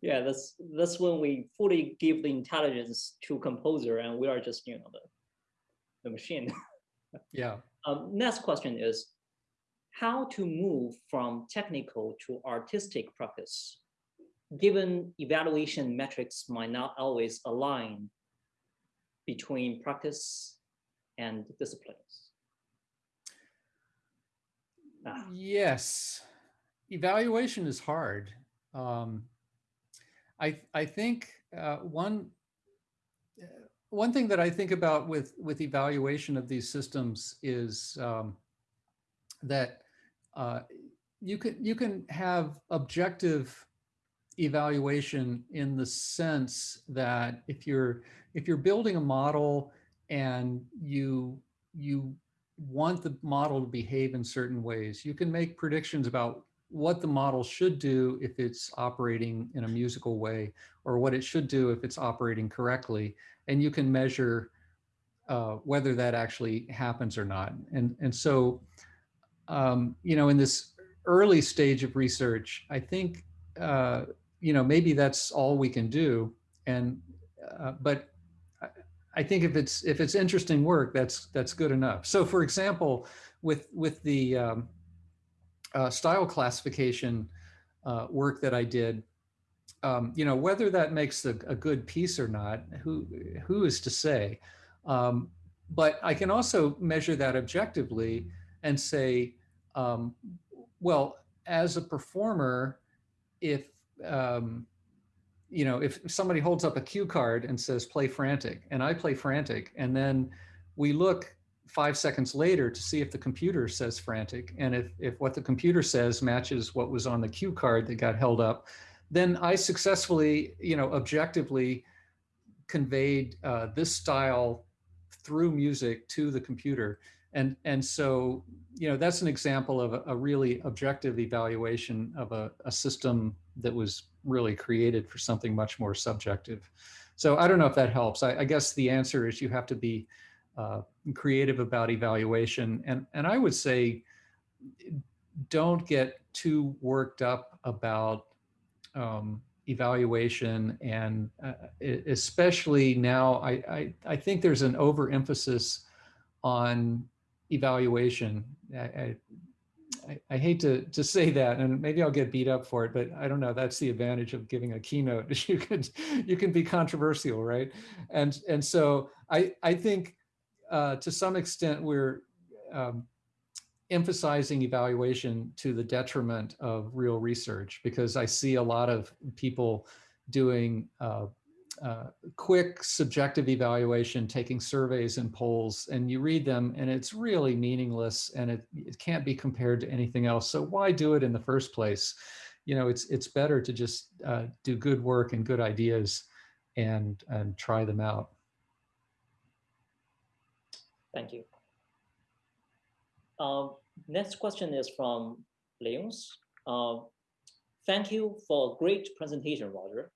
yeah, that's that's when we fully give the intelligence to composer, and we are just you know the the machine. yeah. Um, next question is how to move from technical to artistic practice, given evaluation metrics might not always align between practice and disciplines. Ah. Yes, evaluation is hard. Um, I, I think uh, one, uh, one thing that I think about with, with evaluation of these systems is um, that uh, you can, you can have objective evaluation in the sense that if you're, if you're building a model and you, you want the model to behave in certain ways, you can make predictions about what the model should do if it's operating in a musical way or what it should do if it's operating correctly. And you can measure uh, whether that actually happens or not. And, and so, um, you know, in this early stage of research, I think, uh, you know, maybe that's all we can do. And, uh, but I think if it's, if it's interesting work, that's, that's good enough. So for example, with, with the, um, uh, style classification uh, work that I did, um, you know, whether that makes a, a, good piece or not, who, who is to say? Um, but I can also measure that objectively and say, um, well, as a performer, if, um, you know, if somebody holds up a cue card and says play frantic and I play frantic and then we look five seconds later to see if the computer says frantic. And if, if what the computer says matches what was on the cue card that got held up, then I successfully, you know, objectively conveyed uh, this style through music to the computer. And, and so, you know, that's an example of a, a really objective evaluation of a, a system that was really created for something much more subjective. So I don't know if that helps. I, I guess the answer is you have to be uh, creative about evaluation. And, and I would say, don't get too worked up about um, evaluation. And uh, especially now I, I, I think there's an overemphasis on evaluation. I, I, I, hate to to say that and maybe I'll get beat up for it but I don't know that's the advantage of giving a keynote. You can you can be controversial right? And and so I I think uh, to some extent, we're um, emphasizing evaluation to the detriment of real research because I see a lot of people doing uh, uh, quick subjective evaluation, taking surveys and polls, and you read them and it's really meaningless and it, it can't be compared to anything else. So why do it in the first place? You know, it's it's better to just uh, do good work and good ideas and and try them out. Thank you. Uh, next question is from Leons. Uh, thank you for a great presentation, Roger.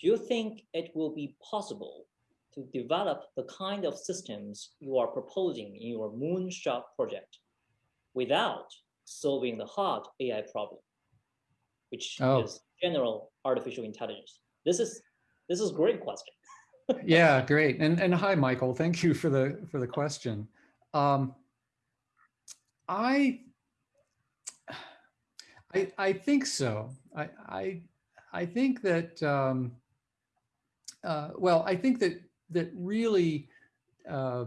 Do you think it will be possible to develop the kind of systems you are proposing in your Moonshot project without solving the hard AI problem, which oh. is general artificial intelligence? This is this is a great question yeah, great. And and hi, Michael. Thank you for the for the question. Um, I I I think so. I I I think that um, uh, well, I think that that really uh,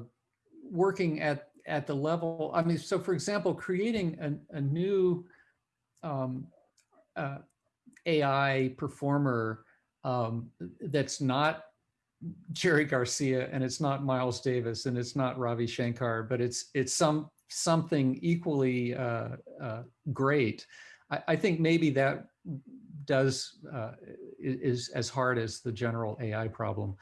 working at at the level. I mean, so for example, creating a, a new um, uh, AI performer um, that's not Jerry Garcia and it's not Miles Davis and it's not Ravi Shankar, but it's it's some something equally uh, uh, great. I, I, think maybe that does uh, is as hard as the general AI problem.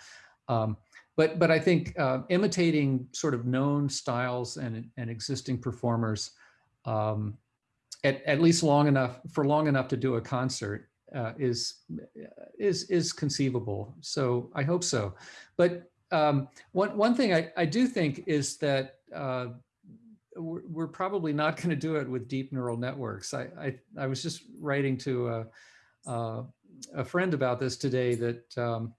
Um, but but I think uh, imitating sort of known styles and and existing performers um, at at least long enough for long enough to do a concert uh, is is is conceivable. So I hope so. But um, one one thing I, I do think is that uh, we're, we're, probably not going to do it with deep neural networks. I I, I was just writing to a, a, a friend about this today that. Um,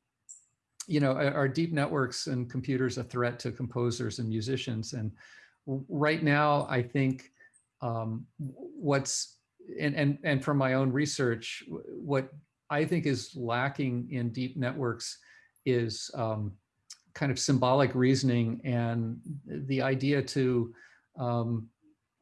you know, are deep networks and computers a threat to composers and musicians? And right now, I think um, what's and, and, and from my own research, what I think is lacking in deep networks is um, kind of symbolic reasoning and the idea to um,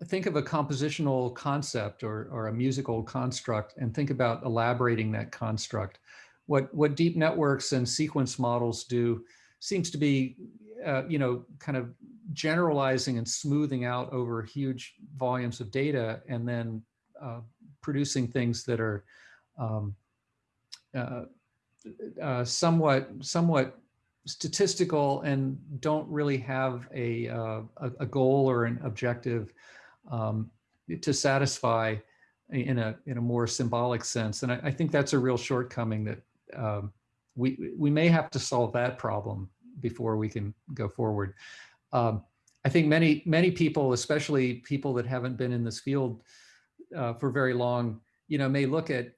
think of a compositional concept or, or a musical construct and think about elaborating that construct. What, what deep networks and sequence models do seems to be, uh, you know, kind of generalizing and smoothing out over huge volumes of data and then uh, producing things that are um, uh, uh, somewhat somewhat statistical and don't really have a, uh, a, a, goal or an objective um, to satisfy in a in a more symbolic sense. And I, I think that's a real shortcoming that um, we we may have to solve that problem before we can go forward. Um, I think many many people, especially people that haven't been in this field uh, for very long, you know, may look at,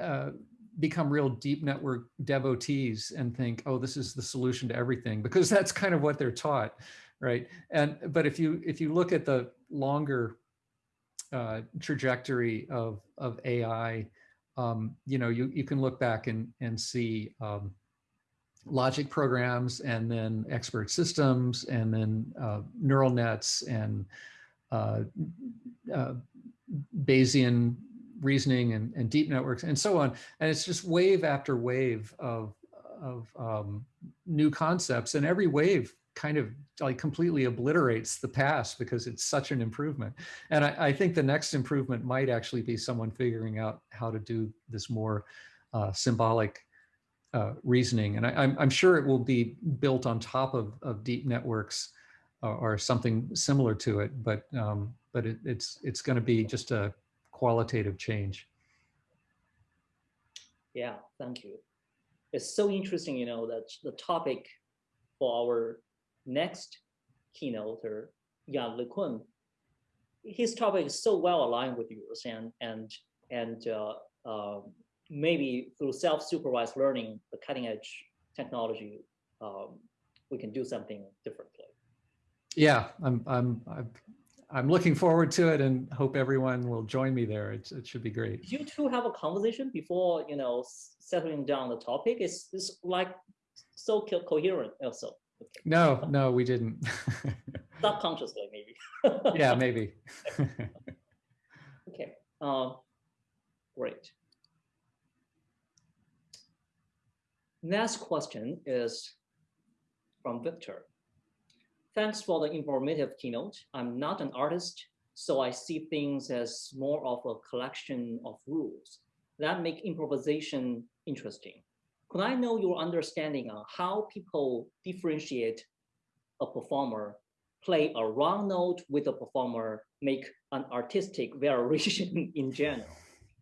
uh, become real deep network devotees and think, oh, this is the solution to everything, because that's kind of what they're taught, right? And but if you if you look at the longer uh, trajectory of, of AI, um, you know, you, you can look back and, and see um, logic programs and then expert systems and then uh, neural nets and uh, uh, Bayesian reasoning and, and deep networks and so on. And it's just wave after wave of, of um, new concepts and every wave kind of like completely obliterates the past because it's such an improvement. And I, I, think the next improvement might actually be someone figuring out how to do this more uh, symbolic uh, reasoning. And I, am sure it will be built on top of, of deep networks or, or something similar to it, but um, but it, it's it's going to be just a qualitative change. Yeah, thank you. It's so interesting, you know, that the topic for our next keynote or Yann LeCun, his topic is so well aligned with yours and and and uh, uh, maybe through self-supervised learning, the cutting edge technology, um, we can do something differently. Yeah, I'm I'm I'm I'm looking forward to it and hope everyone will join me there. It's, it should be great. You two have a conversation before, you know, settling down the topic. It's, it's like so co coherent also. Okay. No, no, we didn't. Subconsciously, maybe. yeah, maybe. okay, um, great. Next question is from Victor. Thanks for the informative keynote. I'm not an artist, so I see things as more of a collection of rules that make improvisation interesting. Could I know your understanding on how people differentiate a performer, play a wrong note with a performer, make an artistic variation in general?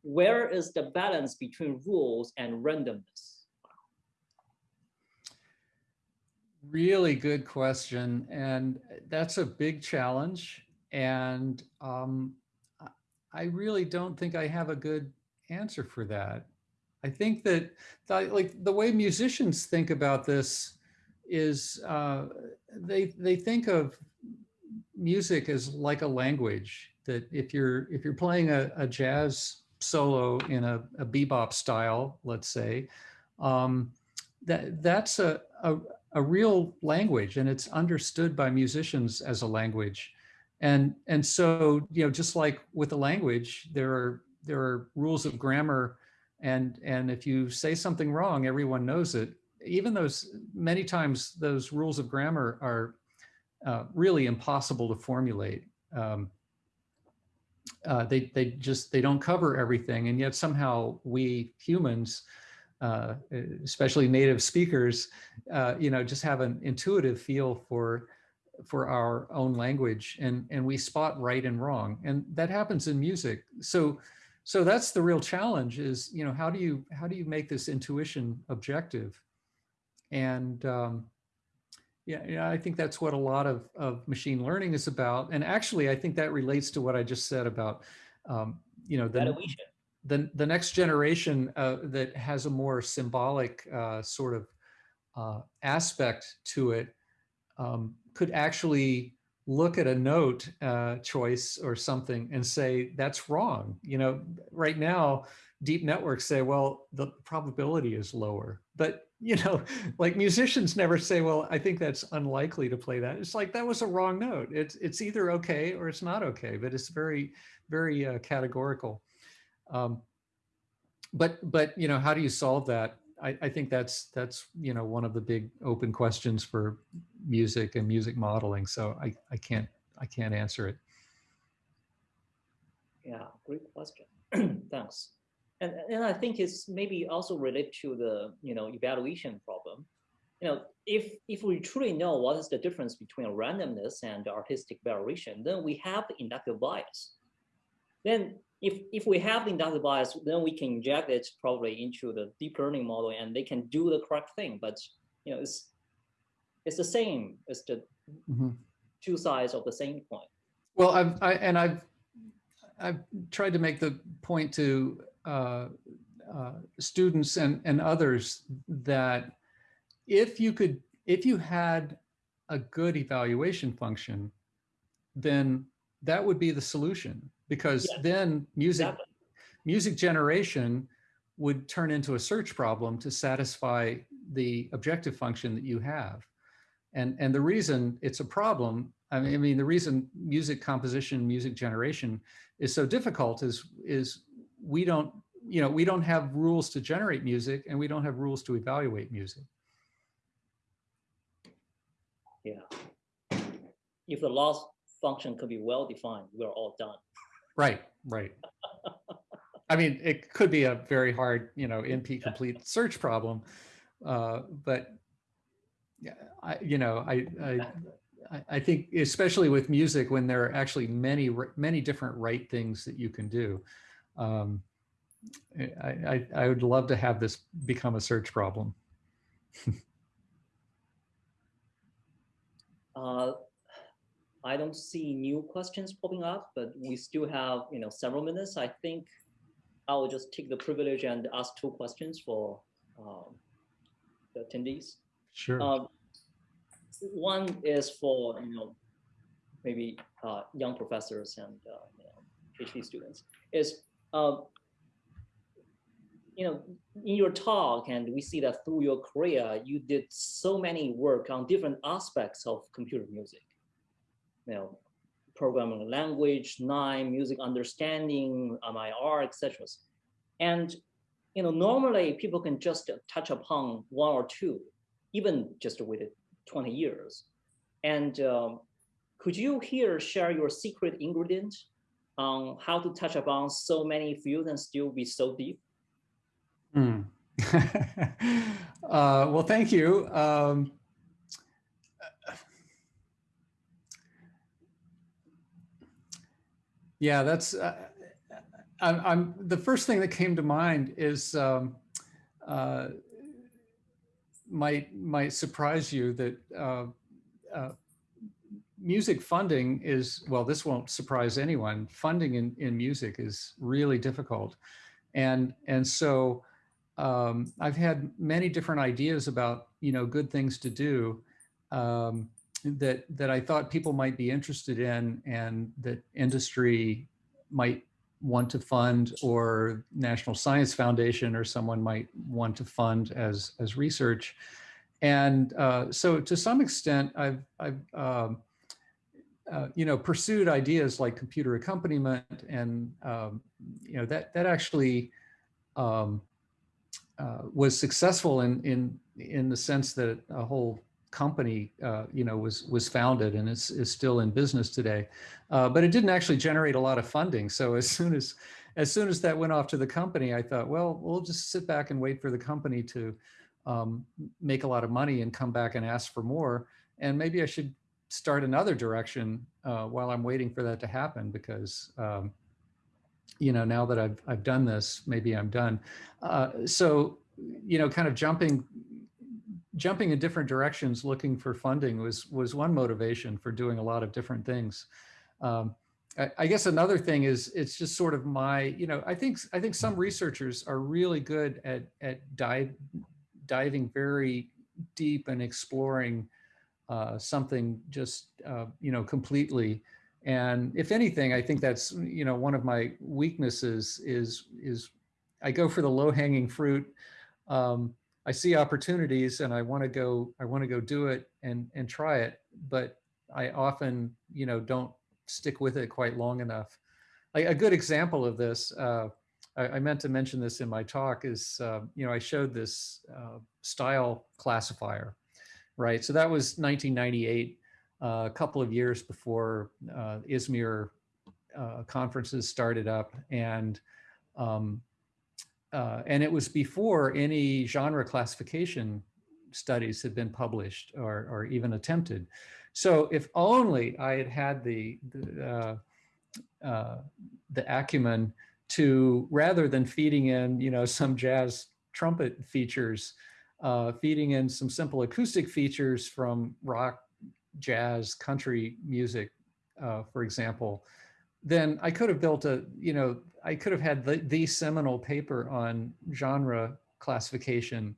Where is the balance between rules and randomness? Really good question. And that's a big challenge. And um, I really don't think I have a good answer for that. I think that like the way musicians think about this is uh, they they think of music as like a language that if you're if you're playing a, a jazz solo in a, a, bebop style, let's say, um, that that's a, a, a real language and it's understood by musicians as a language. And, and so, you know, just like with a language, there are, there are rules of grammar and, and if you say something wrong, everyone knows it. Even those, many times those rules of grammar are uh, really impossible to formulate. Um, uh, they, they just, they don't cover everything. And yet somehow we humans uh, especially native speakers, uh, you know, just have an intuitive feel for for our own language and and we spot right and wrong and that happens in music. So so that's the real challenge is you know how do you how do you make this intuition objective? And um yeah, yeah i think that's what a lot of of machine learning is about and actually i think that relates to what i just said about um you know the, the, the next generation uh, that has a more symbolic uh, sort of uh, aspect to it um, could actually look at a note uh, choice or something and say, that's wrong. You know, right now, deep networks say, well, the probability is lower. But, you know, like musicians never say, well, I think that's unlikely to play that. It's like, that was a wrong note. It's, it's either okay or it's not okay, but it's very, very uh, categorical. Um, but but you know, how do you solve that? I, I think that's that's you know one of the big open questions for music and music modeling. So I I can't I can't answer it. Yeah, great question. Thanks. And, and I think it's maybe also related to the you know evaluation problem. You know, if if we truly know what is the difference between randomness and artistic variation, then we have inductive bias. Then if if we have the inductive bias, then we can inject it probably into the deep learning model, and they can do the correct thing. But you know, it's it's the same. It's the mm -hmm. two sides of the same coin. Well, I've I, and I've I've tried to make the point to uh, uh, students and and others that if you could if you had a good evaluation function, then that would be the solution because Yeah. then music Exactly. music generation would turn into a search problem to satisfy the objective function that you have. And, and the reason it's a problem, I mean, I mean, the reason music composition, music generation is so difficult is, is we don't, you know, we don't have rules to generate music and we don't have rules to evaluate music. Yeah. If the loss function could be well defined, we're all done. Right, right. I mean, it could be a very hard, you know, NP complete search problem, uh, but yeah, I, you know, I, I, I- I think especially with music, when there are actually many, many different right things that you can do. Um, I, I, I would love to have this become a search problem. Uh, I don't see new questions popping up, but we still have, you know, several minutes. I think I will just take the privilege and ask two questions for um, the attendees. Sure. Um, one is for, you know, maybe uh, young professors and, uh, you know, PhD students, is, um, you know, in your talk, and we see that through your career, you did so many work on different aspects of computer music. You know, programming language, nine, music understanding, MIR, etc. And you know, normally people can just touch upon one or two, even just with 20 years. And um, could you here share your secret ingredient on how to touch upon so many fields and still be so deep? Hmm. uh, well, thank you. Um, yeah, that's. Uh, I'm, I'm. The first thing that came to mind is um, uh, might might surprise you that uh, uh, music funding is well. This won't surprise anyone. Funding in in music is really difficult, and and so um, I've had many different ideas about you know good things to do um, that that I thought people might be interested in and that industry might want to fund or National Science Foundation or someone might want to fund as as research. And uh, so to some extent, I've I've um, uh, you know pursued ideas like computer accompaniment and um, you know that that actually um, uh, was successful in in in the sense that a whole company uh, you know was was founded and is is still in business today, uh, but it didn't actually generate a lot of funding. So as soon as as soon as that went off to the company, I thought, well, we'll just sit back and wait for the company to um, make a lot of money and come back and ask for more. And maybe I should start another direction uh, while I'm waiting for that to happen because um, you know, now that I've, I've done this, maybe I'm done. Uh, so, you know, kind of jumping, jumping in different directions, looking for funding was, was one motivation for doing a lot of different things. Um, I, I guess another thing is it's just sort of my, you know, I think, I think some researchers are really good at, at dive, diving very deep and exploring uh, something just, uh, you know, completely. And if anything, I think that's, you know, one of my weaknesses is, is I go for the low hanging fruit. Um, I see opportunities and I want to go, I want to go do it and, and try it. But I often, you know, don't stick with it quite long enough. A, a good example of this, uh, I, I, meant to mention this in my talk is, uh, you know, I showed this uh, style classifier, right? So that was 1998 uh, a couple of years before uh, ISMIR uh, conferences started up, and um, uh, and it was before any genre classification studies had been published or, or even attempted. So if only I had had the the, uh, uh, the acumen to rather than feeding in you know some jazz trumpet features, feeding in some simple acoustic features from rock jazz, country music, uh, for example, then I could have built a, you know, I could have had the, the seminal paper on genre classification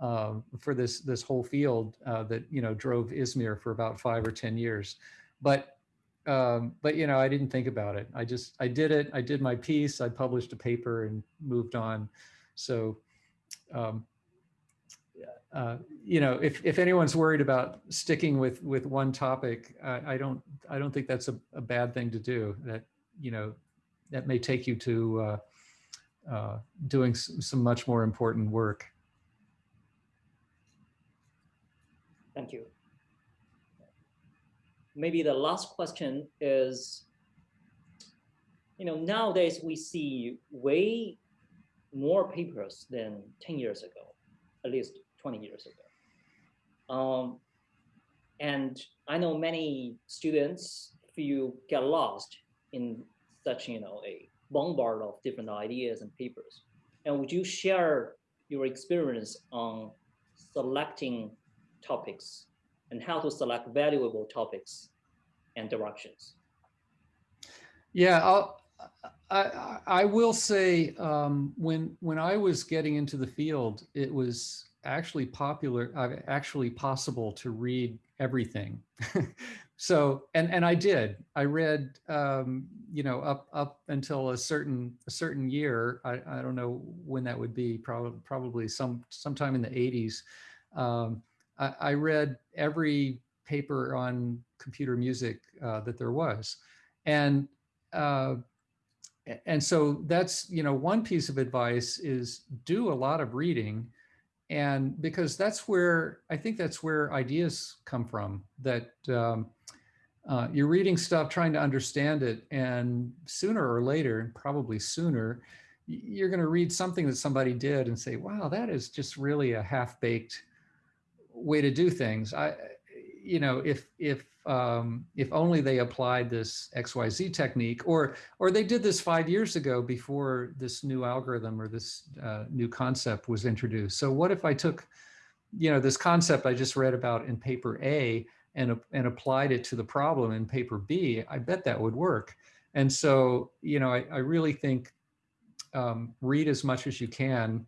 uh, for this this whole field uh, that you know drove ISMIR for about five or ten years. But um, but you know, I didn't think about it. I just, I did it. I did my piece. I published a paper and moved on. So, um, uh, you know, if, if anyone's worried about sticking with, with one topic, I, I don't, I don't think that's a, a, bad thing to do that, you know, that may take you to uh, uh, doing some much more important work. Thank you. Maybe the last question is, you know, nowadays we see way more papers than 10 years ago, at least 20 years ago. Um, and I know many students feel get lost in such, you know, a bombard of different ideas and papers. And would you share your experience on selecting topics and how to select valuable topics and directions? Yeah, I'll, I, I will say um, when when I was getting into the field, it was actually popular, uh, actually possible to read everything. so, and and I did. I read, um, you know, up up until a certain a certain year. I, I don't know when that would be. Probably probably some sometime in the 80s. Um, I, I, read every paper on computer music uh, that there was, and uh, and so that's you know one piece of advice is do a lot of reading and because that's where I think that's where ideas come from that um, uh, you're reading stuff trying to understand it and sooner or later and probably sooner you're going to read something that somebody did and say wow that is just really a half-baked way to do things. I you know if if um, if only they applied this XYZ technique or or they did this five years ago before this new algorithm or this uh, new concept was introduced. So what if I took, you know, this concept I just read about in paper A and, and applied it to the problem in paper B, I bet that would work. And so, you know, I, I really think um, read as much as you can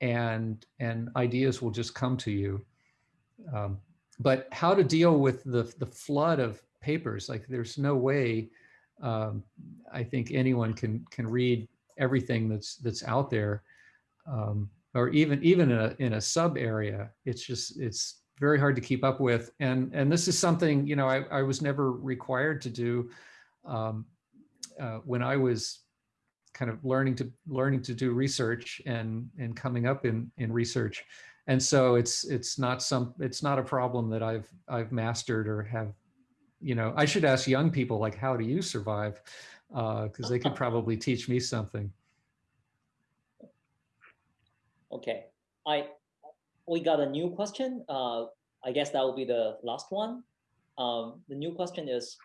and, and ideas will just come to you. Um, but how to deal with the, the flood of papers, like there's no way um, I think anyone can can read everything that's that's out there, um, or even even in a in a sub area. It's just it's very hard to keep up with, and and this is something you know I, I was never required to do um, uh, when I was kind of learning to learning to do research and and coming up in in research and so it's it's not some it's not a problem that I've I've mastered or have you know I should ask young people like how do you survive because uh, they could probably teach me something. Okay, I we got a new question. Uh, I guess that will be the last one. Um, the new question is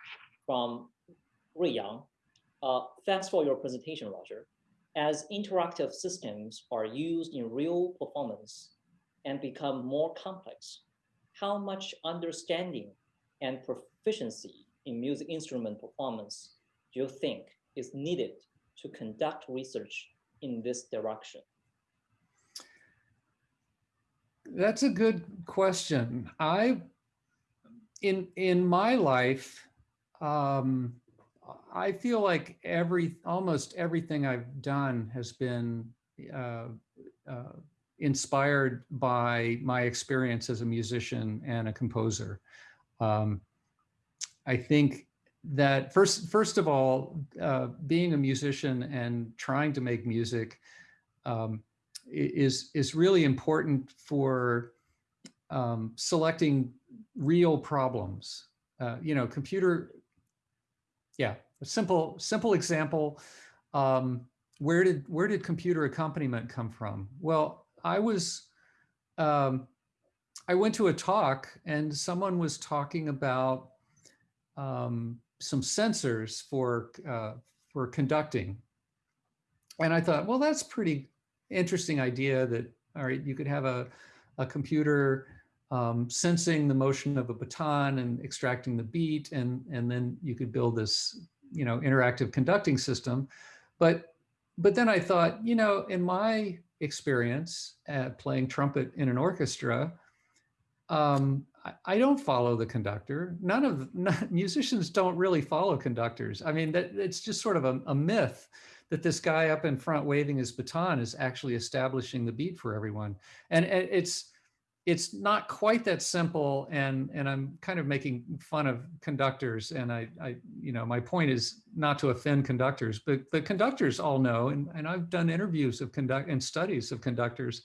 from Rui Yang. Uh, thanks for your presentation, Roger. As interactive systems are used in real performance, and become more complex, how much understanding and proficiency in music instrument performance do you think is needed to conduct research in this direction? That's a good question. I, in in my life, um, I feel like every almost everything I've done has been uh, uh, inspired by my experience as a musician and a composer. Um, I think that first, first of all, uh, being a musician and trying to make music um, is is really important for um, selecting real problems. Uh, you know, computer. Yeah, a simple simple example. Um, where did where did computer accompaniment come from? Well, I was, um, I went to a talk and someone was talking about um, some sensors for, uh, for conducting. And I thought, well, that's pretty interesting idea that, all right, you could have a, a computer um, sensing the motion of a baton and extracting the beat, and, and then you could build this, you know, interactive conducting system. But, but then I thought, you know, in my experience at playing trumpet in an orchestra, um, I, I don't follow the conductor. None of none, musicians don't really follow conductors. I mean, that it's just sort of a, a myth that this guy up in front waving his baton is actually establishing the beat for everyone. And, and it's it's not quite that simple. And and I'm kind of making fun of conductors. And I, I you know, my point is not to offend conductors, but the conductors all know. And, and I've done interviews of conduct and studies of conductors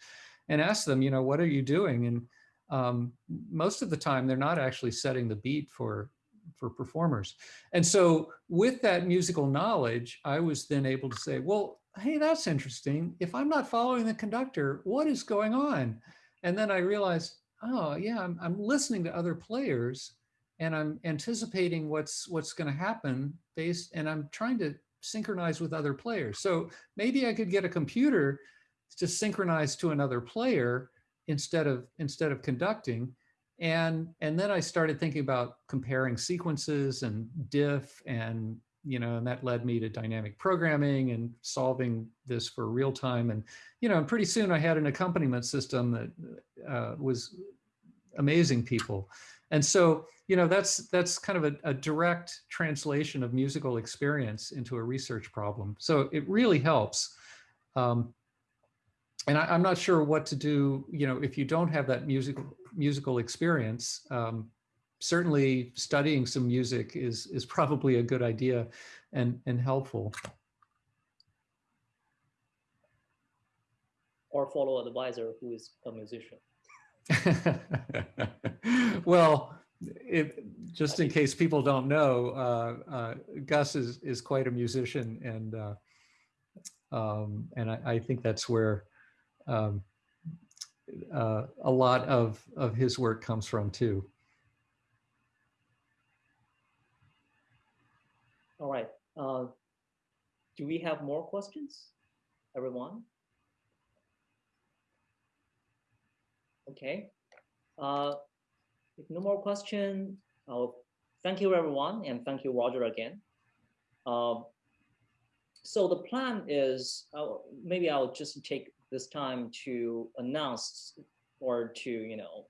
and asked them, you know, what are you doing? And um, most of the time they're not actually setting the beat for for performers. And so with that musical knowledge, I was then able to say, well, hey, that's interesting. If I'm not following the conductor, what is going on? And then I realized, oh yeah, I'm, I'm listening to other players and I'm anticipating what's what's going to happen based, and I'm trying to synchronize with other players. So maybe I could get a computer to synchronize to another player instead of instead of conducting and and then i started thinking about comparing sequences and diff and you know and that led me to dynamic programming and solving this for real time. And you know and pretty soon i had an accompaniment system that uh, was amazing people. And so you know that's that's kind of a, a direct translation of musical experience into a research problem. So it really helps. Um, and I, am not sure what to do, you know, if you don't have that musical musical experience, um, certainly studying some music is is probably a good idea and and helpful. Or follow an advisor who is a musician. well, if, just in case people don't know, uh, uh, Gus is is quite a musician, and uh, um, and I, I, think that's where um, uh, a lot of, of his work comes from too. All right. Uh, do we have more questions, everyone? Okay. Uh, if no more question, thank you everyone and thank you Roger again. Um, so the plan is, uh, maybe I'll just take this time to announce or to, you know,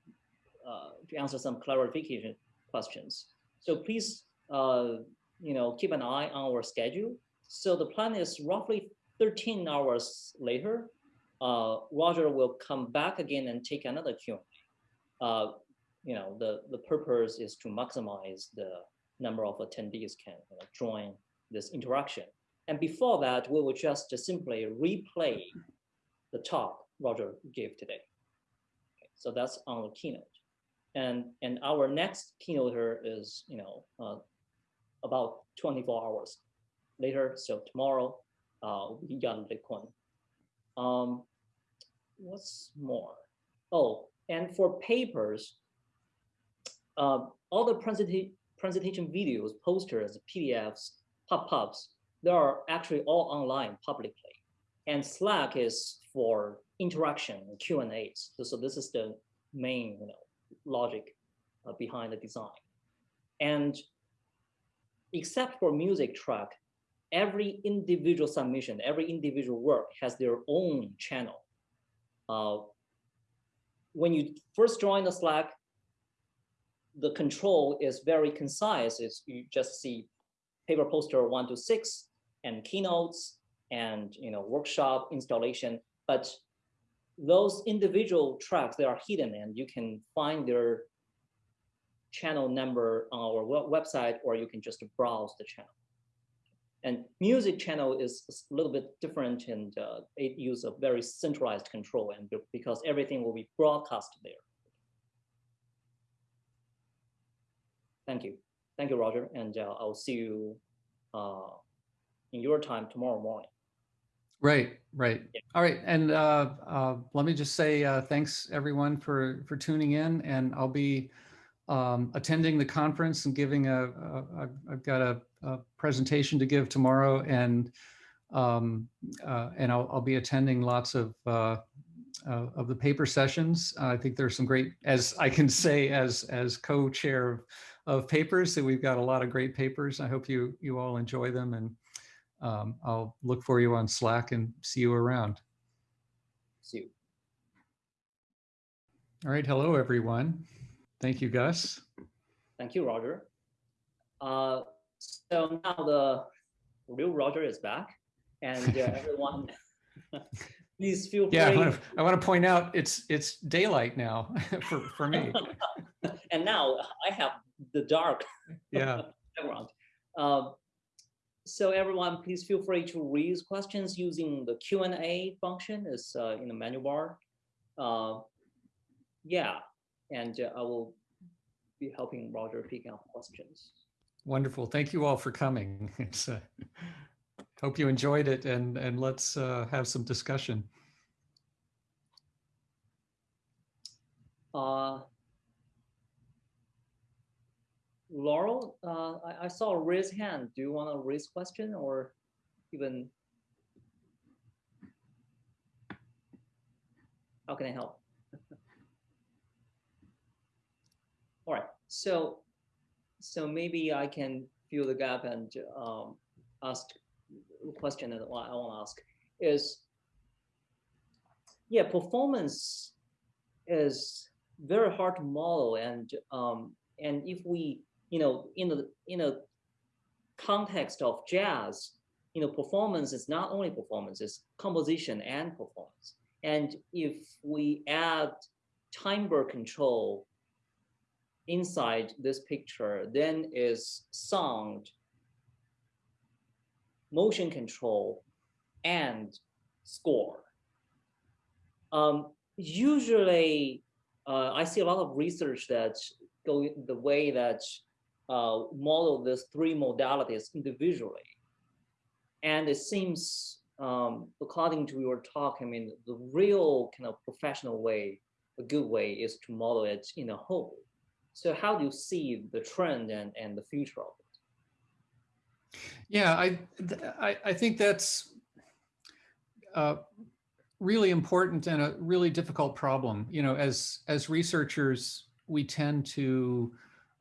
uh, to answer some clarification questions. So please, uh, you know, keep an eye on our schedule. So the plan is roughly 13 hours later, uh, Roger will come back again and take another Q&A. Uh, you know, the, the purpose is to maximize the number of attendees can you know, join this interaction. And before that, we will just simply replay the talk Roger gave today. Okay, so that's on the keynote. And, and our next keynoter is, you know, uh, about 24 hours later. So tomorrow, uh, we got Bitcoin. Um, what's more? Oh, and for papers, uh, all the presentation presentation videos, posters, PDFs, pop-ups, they are actually all online publicly. And Slack is for interaction Q and A's. So, so, this is the main you know, logic uh, behind the design. And except for music track, every individual submission, every individual work has their own channel. Uh, when you first join the Slack, the control is very concise. It's, you just see paper poster one to six and keynotes and you know workshop installation but those individual tracks, they are hidden and you can find their channel number on our website, or you can just browse the channel. And music channel is a little bit different and uh, it uses a very centralized control and because everything will be broadcast there. Thank you. Thank you, Roger. And uh, I'll see you uh, in your time tomorrow morning. Right, right. Yeah. All right, and uh, uh, let me just say uh, thanks everyone for for tuning in, and I'll be um, attending the conference and giving a. a I've got a, a, presentation to give tomorrow, and um, uh, and I'll, I'll be attending lots of uh, uh, of the paper sessions. I think there's some great, as I can say, as as co-chair of, of papers, that we've got a lot of great papers. I hope you you all enjoy them and um, I'll look for you on Slack and see you around. See you. All right. Hello, everyone. Thank you, Gus. Thank you, Roger. Uh, so now the real Roger is back, and uh, everyone, please feel free. Yeah, I want, to, I want to point out it's it's daylight now for for me. and now I have the dark yeah background. Uh, so everyone, please feel free to raise questions using the Q&A function is uh, in the menu bar. Uh, yeah, and uh, I will be helping Roger pick up questions. Wonderful. Thank you all for coming. Uh, hope you enjoyed it and, and let's uh, have some discussion. Uh, Laurel, uh, I, I, saw a raise hand. Do you want to raise question or even? How can I help? All right, so so maybe I can fill the gap and um, ask a question that I want to ask is, yeah, performance is very hard to model and um, and if we you know, in the in a context of jazz, you know, performance is not only performance, it's composition and performance. And if we add timbre control inside this picture, then is sound, motion control, and score. Um, usually, uh, I see a lot of research that go the way that uh, model these three modalities individually. And it seems, um, according to your talk, I mean, the real kind of professional way, a good way is to model it in a whole. So how do you see the trend and, and the future of it? Yeah, I, I, I think that's uh, really important and a really difficult problem. You know, as, as researchers, we tend to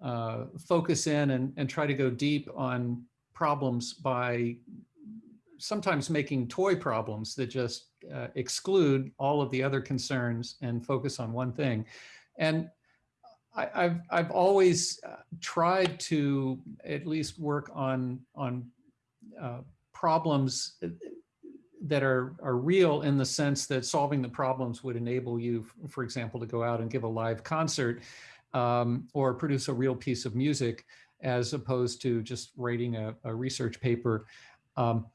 uh, focus in and, and try to go deep on problems by sometimes making toy problems that just uh, exclude all of the other concerns and focus on one thing. And I, have I've always uh, tried to at least work on, on uh, problems that are, are real in the sense that solving the problems would enable you, for example, to go out and give a live concert um, or produce a real piece of music as opposed to just writing a, a research paper. Um,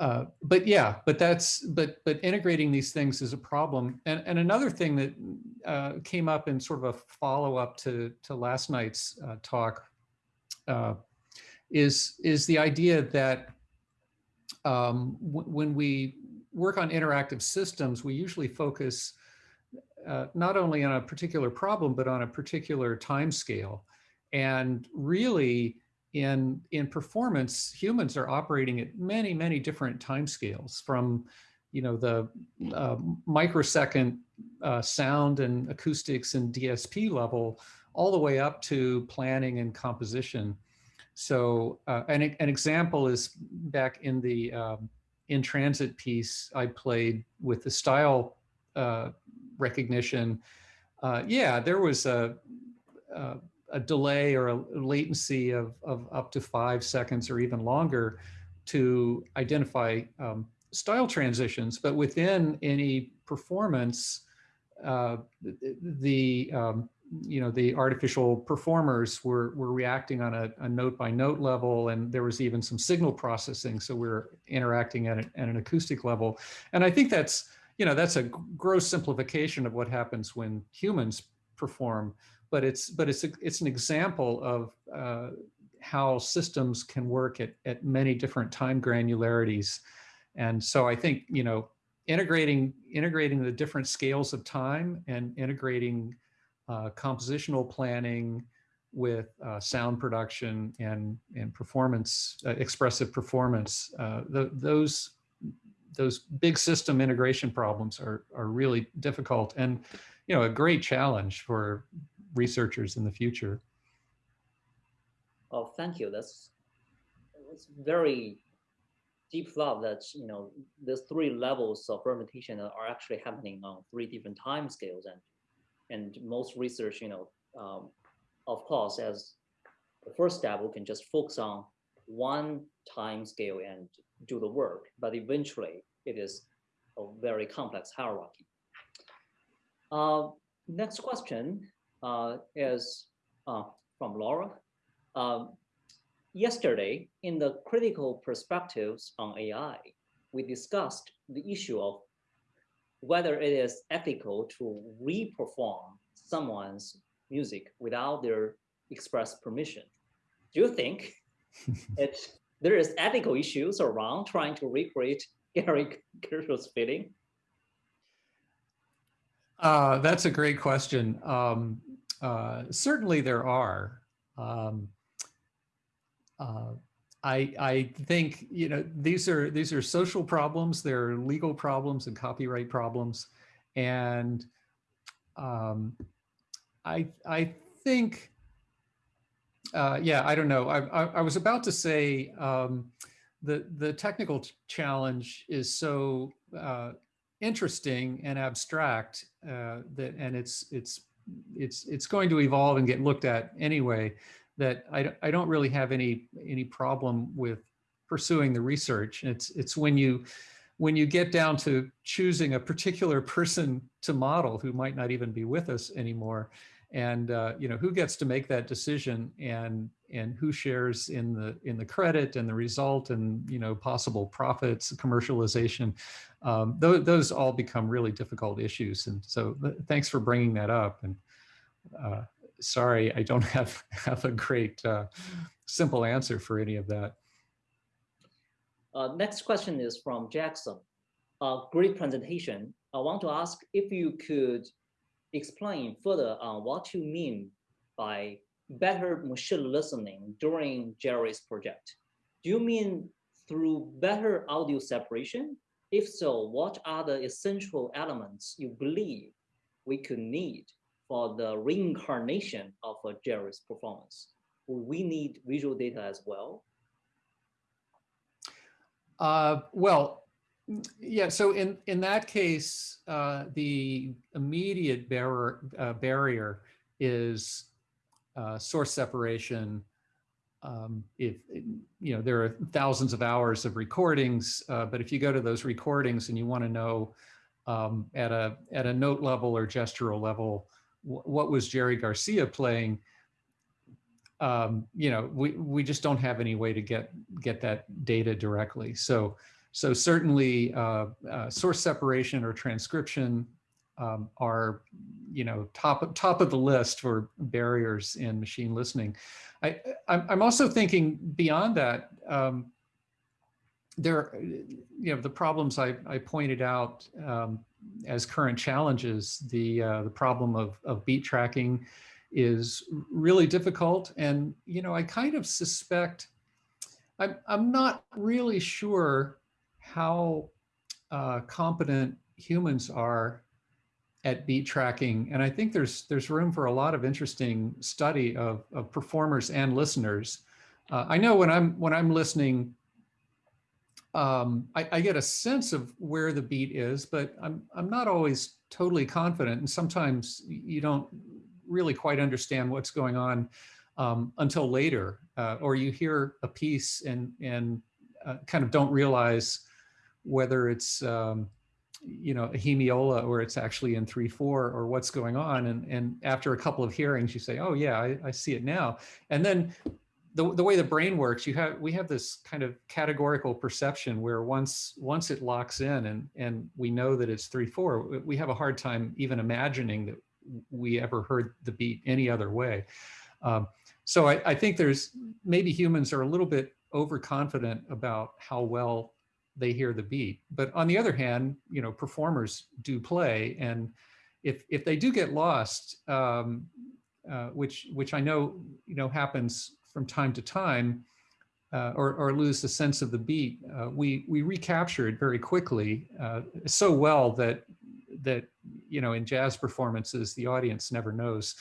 uh, but yeah, but that's but but integrating these things is a problem. And and another thing that uh, came up in sort of a follow up to to last night's uh, talk uh, is is the idea that um, when we work on interactive systems, we usually focus uh, not only on a particular problem, but on a particular time scale. And really, in, in performance, humans are operating at many, many different time scales from you know, the uh, microsecond uh, sound and acoustics and DSP level, all the way up to planning and composition. So uh, an, an example is back in the um, in transit piece I played with the style uh, recognition, uh, yeah, there was a, a, a, delay or a latency of, of up to five seconds or even longer to identify um, style transitions. But within any performance, uh, the um, you know the artificial performers were were reacting on a, a, note by note level and there was even some signal processing so we are interacting at, at an acoustic level and i think that's you know, that's a gross simplification of what happens when humans perform, but it's but it's a, it's an example of uh, how systems can work at, at many different time granularities. And so I think, you know, integrating integrating the different scales of time and integrating uh, compositional planning with uh, sound production and and performance uh, expressive performance uh, the, those those big system integration problems are, are really difficult and, you know, a great challenge for researchers in the future. Oh, thank you. That's, that's very deep thought that, you know, the three levels of fermentation are actually happening on three different time scales. And, and most research, you know, um, of course, as the first step, we can just focus on one time scale and do the work, but eventually it is a very complex hierarchy. Uh, next question is uh, from Laura. Um, yesterday, in the critical perspectives on AI, we discussed the issue of whether it is ethical to reperform someone's music without their express permission. Do you think it, there is ethical issues around trying to recreate Gary Gershwin's feeling? Uh, that's a great question. Um, uh, certainly there are. Um, uh, I, I think you know these are these are social problems. There are legal problems and copyright problems, and um, I I think uh, yeah I don't know. I, I, I was about to say um, the the technical challenge is so uh, interesting and abstract uh, that and it's it's it's it's going to evolve and get looked at anyway that I, I don't really have any any problem with pursuing the research. It's it's when you when you get down to choosing a particular person to model who might not even be with us anymore, and uh, you know who gets to make that decision and and who shares in the in the credit and the result and you know possible profits commercialization um, those, those all become really difficult issues and so thanks for bringing that up and uh, sorry, I don't have, have a great uh, simple answer for any of that. Uh, next question is from Jackson. Great presentation. I want to ask if you could explain further on what you mean by better machine listening during Jerry's project. Do you mean through better audio separation? If so, what are the essential elements you believe we could need for the reincarnation of a Jerry's performance? we need visual data as well? Uh, well, yeah, so in, in that case, uh, the immediate bar uh, barrier is uh, source separation. Um, if, you know, there are thousands of hours of recordings, uh, but if you go to those recordings and you want to know um, at, a, at a note level or gestural level, what was Jerry Garcia playing, um, you know, we, we just don't have any way to get get that data directly. So so certainly uh, uh, source separation or transcription um, are, you know, top top of the list for barriers in machine listening. I, I'm also thinking beyond that. Um, there, you know, the problems I, I pointed out um, as current challenges, the uh, the problem of of beat tracking is really difficult, and you know I kind of suspect I'm I'm not really sure how uh, competent humans are at beat tracking, and I think there's there's room for a lot of interesting study of of performers and listeners. Uh, I know when I'm when I'm listening um, I, I, get a sense of where the beat is, but I'm, I'm not always totally confident. And sometimes you don't really quite understand what's going on um, until later, uh, or you hear a piece and, and uh, kind of don't realize whether it's, um, you know, a hemiola or it's actually in 3-4 or what's going on. And, and after a couple of hearings, you say, oh yeah, I, I see it now. And then the, the way the brain works, you have we have this kind of categorical perception where once once it locks in and and we know that it's three four, we have a hard time even imagining that we ever heard the beat any other way. Um, so I, I think there's maybe humans are a little bit overconfident about how well they hear the beat. But on the other hand, you know, performers do play, and if if they do get lost, um, uh, which which I know you know happens from time to time uh, or, or, lose the sense of the beat, uh, we, we recapture it very quickly uh, so well that, that, you know, in jazz performances, the audience never knows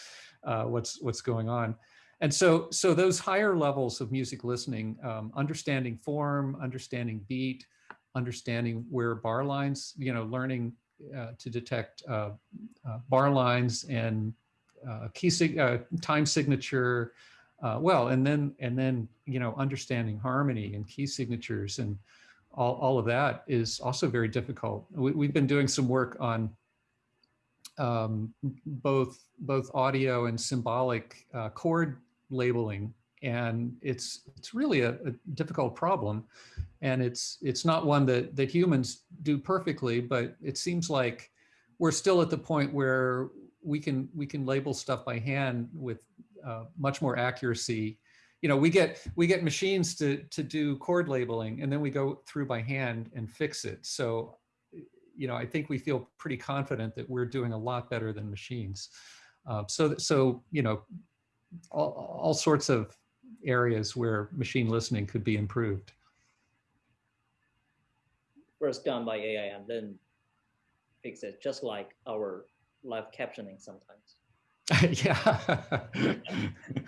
uh, what's, what's going on. And so, so those higher levels of music listening, um, understanding form, understanding beat, understanding where bar lines, you know, learning uh, to detect uh, bar lines and uh, key sig uh, time signature, uh, well, and then and then you know understanding harmony and key signatures and all, all of that is also very difficult. We, have been doing some work on um, both both audio and symbolic uh, chord labeling, and it's it's really a, a, difficult problem, and it's it's not one that that humans do perfectly, but it seems like we're still at the point where we can we can label stuff by hand with uh, much more accuracy. You know, we get we get machines to to do chord labeling, and then we go through by hand and fix it. So, you know, I think we feel pretty confident that we're doing a lot better than machines. Uh, so so you know, all, all sorts of areas where machine listening could be improved. First done by AI and then fix it, just like our live captioning sometimes. yeah.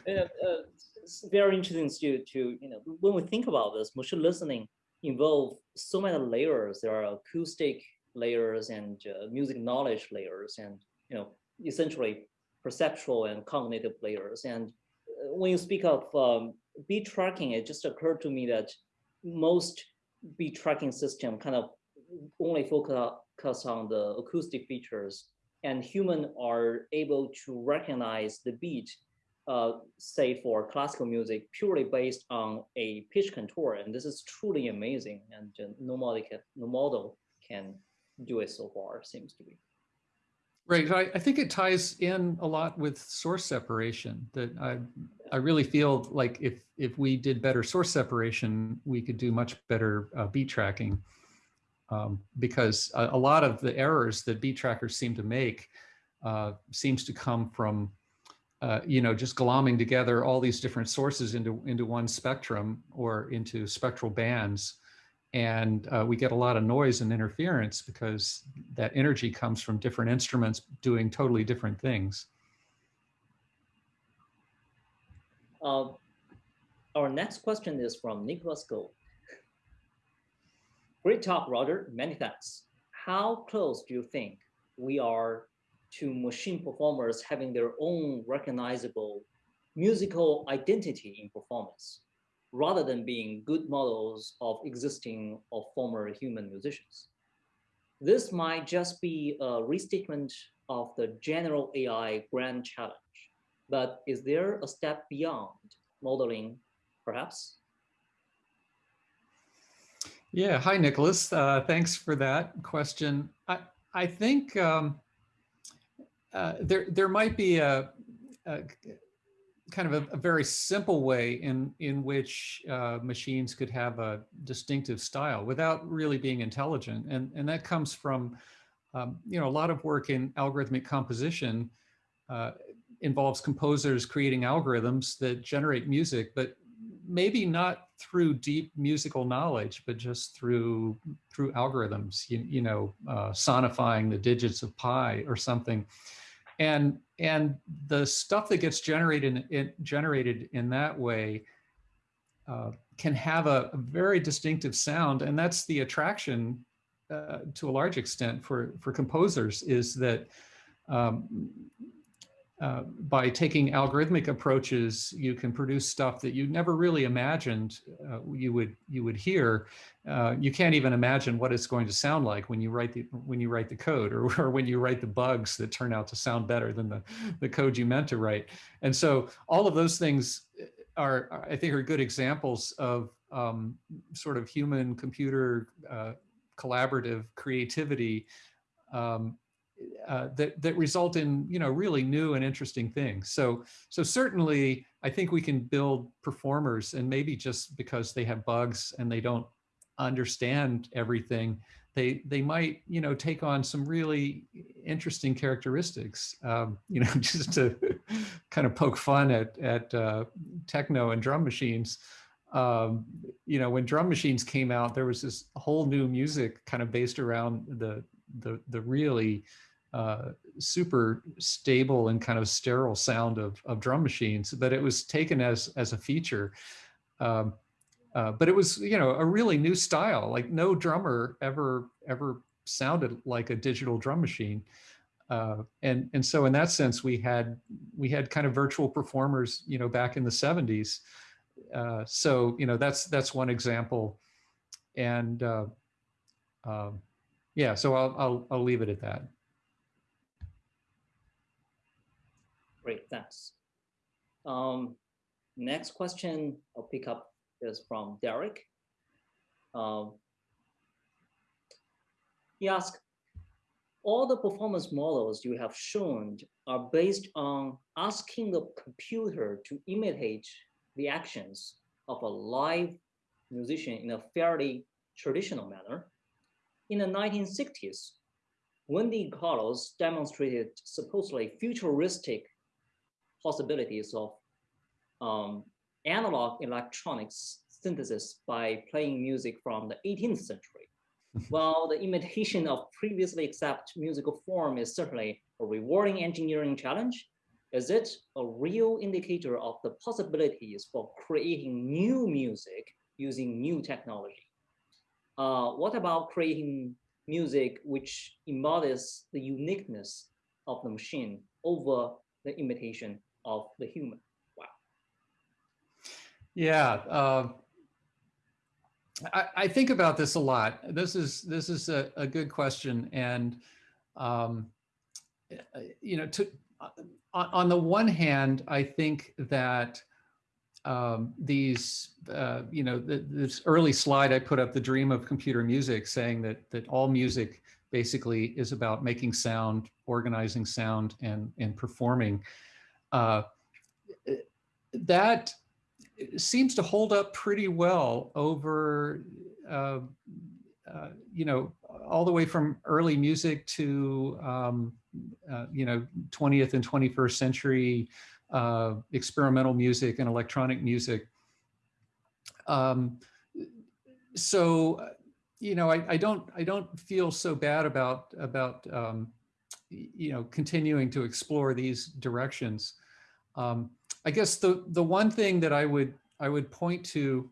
uh, it's very interesting to, to, you know, when we think about this, machine listening involve so many layers. There are acoustic layers and uh, music knowledge layers and, you know, essentially perceptual and cognitive layers. And when you speak of um, beat tracking, it just occurred to me that most beat tracking system kind of only focus on the acoustic features and human are able to recognize the beat, uh, say for classical music, purely based on a pitch contour. And this is truly amazing. And no, model can, no model can do it so far, seems to be. Right. I, I, think it ties in a lot with source separation that I, I really feel like if, if we did better source separation, we could do much better uh, beat tracking um, because a, a, lot of the errors that beat trackers seem to make uh, seems to come from, uh, you know, just glomming together all these different sources into, into one spectrum or into spectral bands. And uh, we get a lot of noise and interference because that energy comes from different instruments doing totally different things. Uh, our next question is from Nicholas Gold. Great talk, Roger. Many thanks. How close do you think we are to machine performers having their own recognizable musical identity in performance, rather than being good models of existing or former human musicians? This might just be a restatement of the general AI grand challenge, but is there a step beyond modeling, perhaps? Yeah, hi, Nicholas. Uh, thanks for that question. I, I think um, uh, there, there might be a, a kind of a, a, very simple way in, in which uh, machines could have a distinctive style without really being intelligent. And, and that comes from, um, you know, a lot of work in algorithmic composition uh, involves composers creating algorithms that generate music, but maybe not through deep musical knowledge, but just through through algorithms, you, you know, uh, sonifying the digits of pi or something. And and the stuff that gets generated in, generated in that way uh, can have a, a, very distinctive sound, and that's the attraction uh, to a large extent for for composers is that um, uh, by taking algorithmic approaches, you can produce stuff that you never really imagined uh, you would you would hear. Uh, you can't even imagine what it's going to sound like when you write the when you write the code or, or when you write the bugs that turn out to sound better than the the code you meant to write. And so all of those things are, I think, are good examples of um, sort of human computer uh, collaborative creativity um, uh, that that result in you know really new and interesting things. So so certainly I think we can build performers, and maybe just because they have bugs and they don't understand everything, they they might you know take on some really interesting characteristics. Um, you know, just to kind of poke fun at at uh, techno and drum machines. Um, you know, when drum machines came out, there was this whole new music kind of based around the the the really uh, super stable and kind of sterile sound of, of drum machines, but it was taken as, as a feature. Um, uh, but it was, you know, a really new style, like no drummer ever, ever sounded like a digital drum machine. uh, and and so in that sense, we had we had kind of virtual performers, you know, back in the 70s. Uh, so you know that's that's one example, and uh, um, yeah. So I'll I'll I'll leave it at that. Great, thanks. Um, next question I'll pick up is from Derek. Um, he asked, all the performance models you have shown are based on asking the computer to imitate the actions of a live musician in a fairly traditional manner. In the 1960s, Wendy Carlos demonstrated supposedly futuristic possibilities of um, analog electronics synthesis by playing music from the 18th century. While the imitation of previously accepted musical form is certainly a rewarding engineering challenge, is it a real indicator of the possibilities for creating new music using new technology? Uh, what about creating music which embodies the uniqueness of the machine over the imitation of the human? Wow. Yeah, uh, I, I, think about this a lot. This is this is a, a good question, and um, you know, to on the one hand, I think that um, these, uh, you know, the, this early slide I put up, the dream of computer music, saying that that all music basically is about making sound, organizing sound, and and performing. Uh, that seems to hold up pretty well over, uh, uh, you know, all the way from early music to, um, uh, you know, 20th and 21st century uh, experimental music and electronic music. Um, so, you know, I, I, don't I don't feel so bad about about um, you know continuing to explore these directions. Um, I guess the the one thing that I would I would point to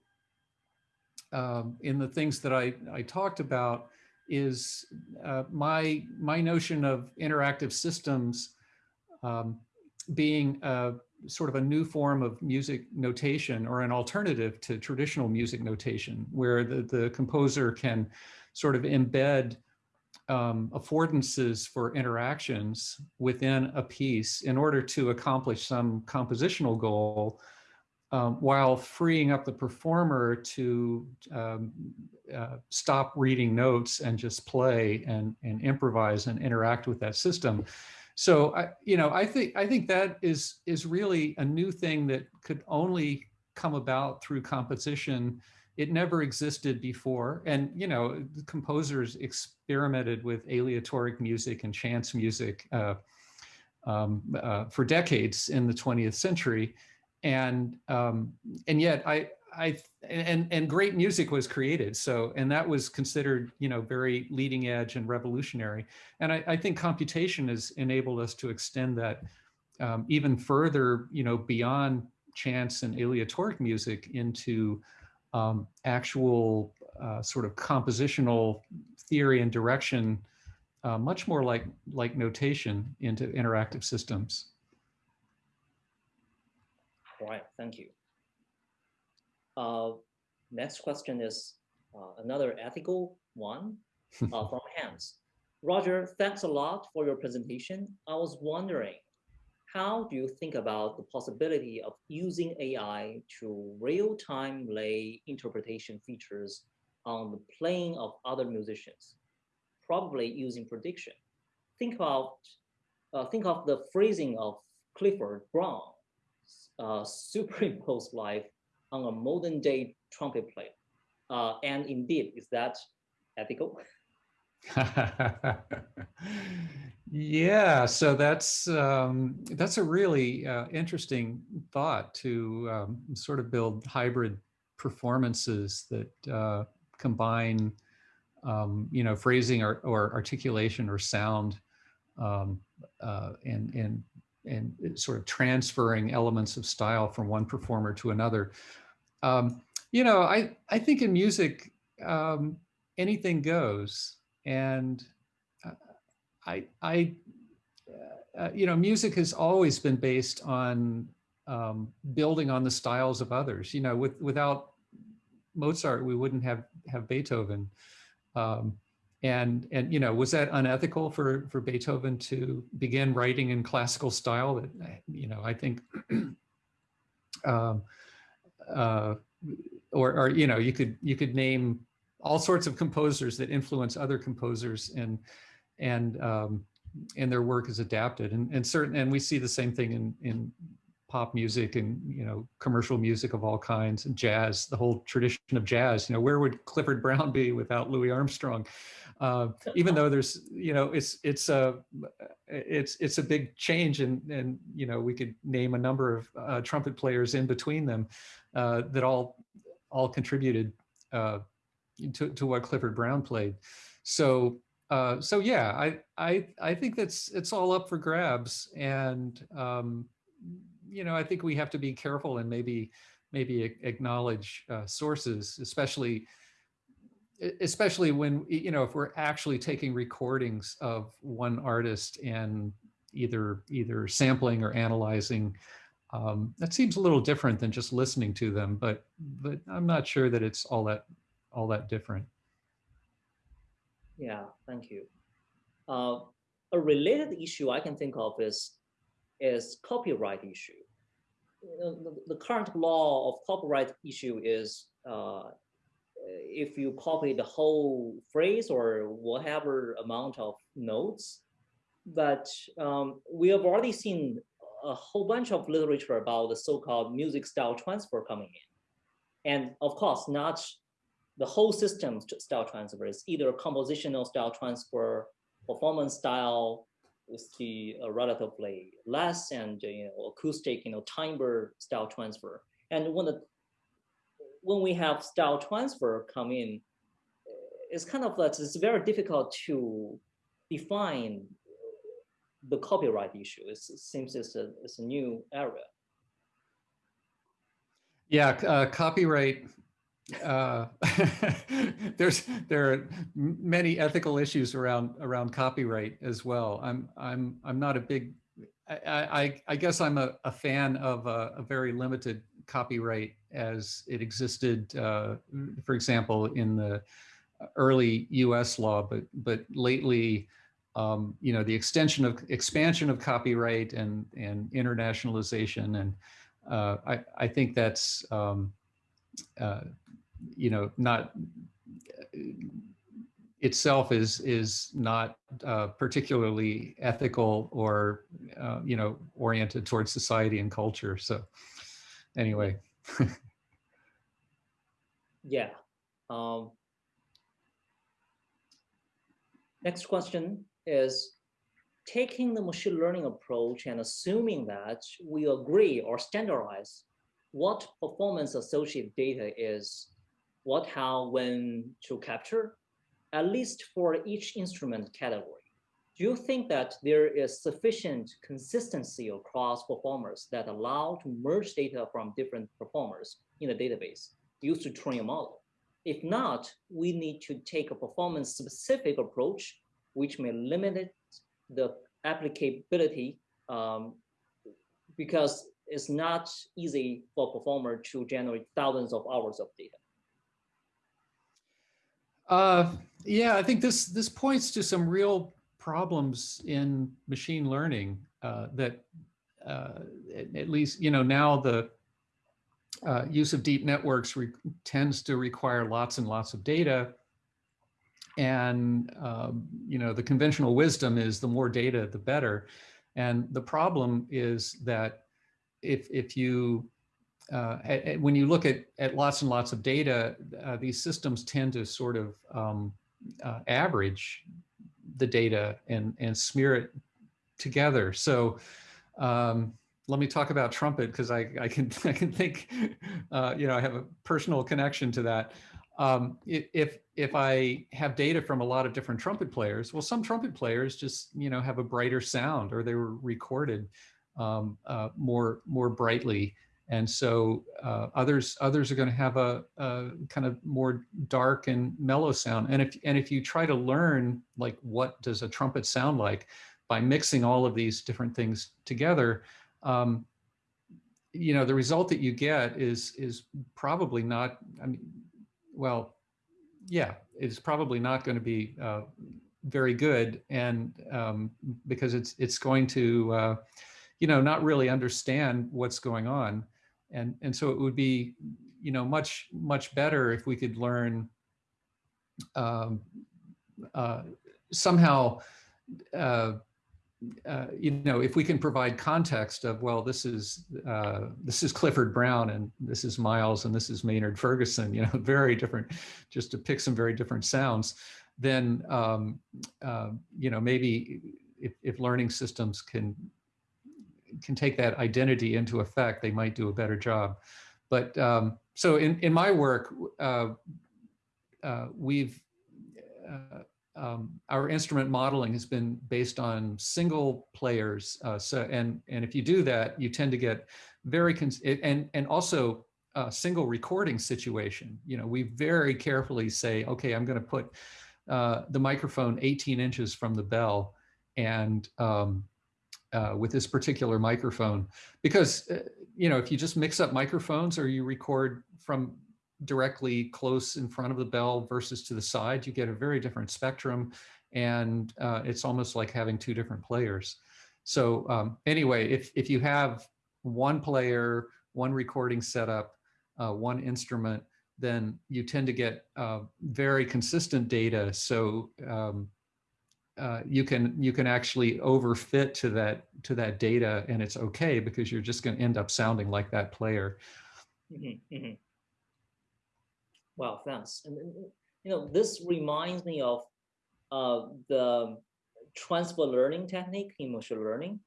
um, in the things that I I talked about is uh, my my notion of interactive systems um, being a, sort of a new form of music notation or an alternative to traditional music notation, where the the composer can sort of embed um, affordances for interactions within a piece in order to accomplish some compositional goal um, while freeing up the performer to um, uh, stop reading notes and just play and, and improvise and interact with that system. So I, you know, I think I think that is is really a new thing that could only come about through composition it never existed before. And, you know, composers experimented with aleatoric music and chance music uh, um, uh, for decades in the 20th century. And, um, and yet I, I, and, and great music was created. So, and that was considered, you know, very leading edge and revolutionary. And I, I think computation has enabled us to extend that um, even further, you know, beyond chance and aleatoric music into um, actual uh, sort of compositional theory and direction, uh, much more like, like notation into interactive systems. All right, thank you. Uh, next question is uh, another ethical one uh, from Hans. Roger, thanks a lot for your presentation. I was wondering, how do you think about the possibility of using AI to real-time lay interpretation features on the playing of other musicians, probably using prediction? Think about uh, think of the phrasing of Clifford Brown, uh, superimposed life on a modern day trumpet player. Uh, and indeed, is that ethical? yeah, so that's um, that's a really uh, interesting thought to um, sort of build hybrid performances that uh, combine, um, you know, phrasing or, or articulation or sound, um, uh, and and and sort of transferring elements of style from one performer to another. Um, you know, I I think in music um, anything goes and uh, I, I, uh, you know, music has always been based on um, building on the styles of others. You know, with without Mozart, we wouldn't have have Beethoven. Um, and and you know, was that unethical for for Beethoven to begin writing in classical style? That you know, I think. um, uh, or, or you know, you could you could name all sorts of composers that influence other composers and and um, and their work is adapted. And and certain and we see the same thing in in pop music and you know commercial music of all kinds and jazz the whole tradition of jazz. You know where would clifford brown be without louis armstrong? Uh, even though there's you know it's it's a it's it's a big change and and you know we could name a number of uh, trumpet players in between them uh, that all all contributed uh, to, to what clifford brown played so uh, so yeah, I, I, I think that's, it's all up for grabs. And, um, you know, I think we have to be careful and maybe, maybe acknowledge uh, sources, especially, especially when, you know, if we're actually taking recordings of one artist and either, either sampling or analyzing, um, that seems a little different than just listening to them, but, but I'm not sure that it's all that, all that different. Yeah, thank you. Uh, a related issue I can think of is, is copyright issue. The, current law of copyright issue is uh, if you copy the whole phrase or whatever amount of notes, but um, we have already seen a whole bunch of literature about the so-called music style transfer coming in. And of course, not the whole system style transfer is either compositional style transfer, performance style with the uh, relatively less and you know acoustic you know timbre style transfer. And when the when we have style transfer come in, it's kind of like it's very difficult to define the copyright issue. It's, it seems it's a, it's a new area. Yeah, uh, copyright uh, there's there are many ethical issues around around copyright as well. I'm I'm I'm not a big I I, I guess I'm a, a fan of a, a, very limited copyright as it existed, uh, for example, in the early U.S. law, but but lately, um, you know, the extension of expansion of copyright and and internationalization, and uh, I I think that's um, uh, you know, not itself is is not uh, particularly ethical or uh, you know oriented towards society and culture. So anyway. yeah. Um, next question is taking the machine learning approach and assuming that we agree or standardize what performance associated data is what, how, when to capture, at least for each instrument category. Do you think that there is sufficient consistency across performers that allow to merge data from different performers in a database used to train a model? If not, we need to take a performance specific approach, which may limit the applicability um, because it's not easy for a performer to generate thousands of hours of data. Uh, yeah, I think this this points to some real problems in machine learning uh, that uh, at least you know now the uh, use of deep networks tends to require lots and lots of data. And um, you know the conventional wisdom is the more data, the better. And the problem is that if if you uh, when you look at, at lots and lots of data, uh, these systems tend to sort of um, uh, average the data and, and smear it together. So um, let me talk about trumpet because I, I can I can think, uh, you know, I have a personal connection to that. Um, if if I have data from a lot of different trumpet players, well, some trumpet players just you know have a brighter sound or they were recorded um, uh, more more brightly and so uh, others others are going to have a, a, kind of more dark and mellow sound and if and if you try to learn like what does a trumpet sound like by mixing all of these different things together, um, you know, the result that you get is is probably not. I mean, well, yeah, it's probably not going to be uh, very good, and um, because it's it's going to, uh, you know, not really understand what's going on, and and so it would be, you know, much much better if we could learn um, uh, somehow. Uh, uh, you know, if we can provide context of, well, this is uh, this is Clifford Brown and this is Miles and this is Maynard Ferguson, you know, very different, just to pick some very different sounds, then, um, uh, you know, maybe if, if learning systems can can take that identity into effect, they might do a better job. But um, so in, in my work, uh, uh, we've uh, um, our instrument modeling has been based on single players. Uh, so, and, and if you do that, you tend to get very, and, and also a single recording situation. You know, we very carefully say, okay, I'm going to put uh, the microphone 18 inches from the bell and um, uh, with this particular microphone, because, uh, you know, if you just mix up microphones or you record from directly close in front of the bell versus to the side, you get a very different spectrum. And uh, it's almost like having two different players. So um, anyway, if, if you have one player, one recording setup, uh, one instrument, then you tend to get uh, very consistent data. So um, uh, you can you can actually overfit to that to that data, and it's okay because you're just going to end up sounding like that player. Mm -hmm, mm -hmm. Well, thanks. And you know, this reminds me of uh, the transfer learning technique in machine learning,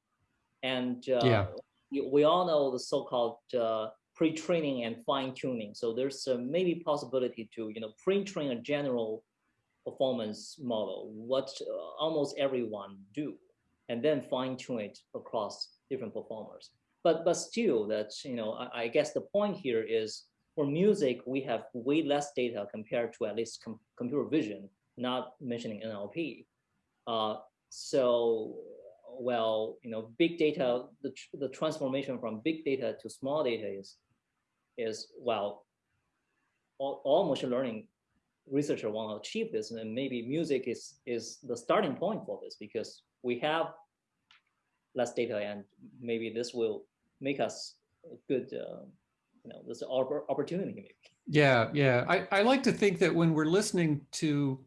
and uh, yeah. we all know the so-called uh, pre-training and fine-tuning. So there's a maybe possibility to you know pre-train a general performance model, what uh, almost everyone do, and then fine-tune it across different performers. But but still, that you know, I, I guess the point here is for music, we have way less data compared to at least com computer vision, not mentioning NLP. Uh, so, well, you know, big data, the, tr the transformation from big data to small data is, is well, all, all machine learning researchers want to achieve this, and maybe music is is the starting point for this because we have less data, and maybe this will make us a good uh, you know, an opportunity maybe. Yeah, yeah. I, I like to think that when we're listening to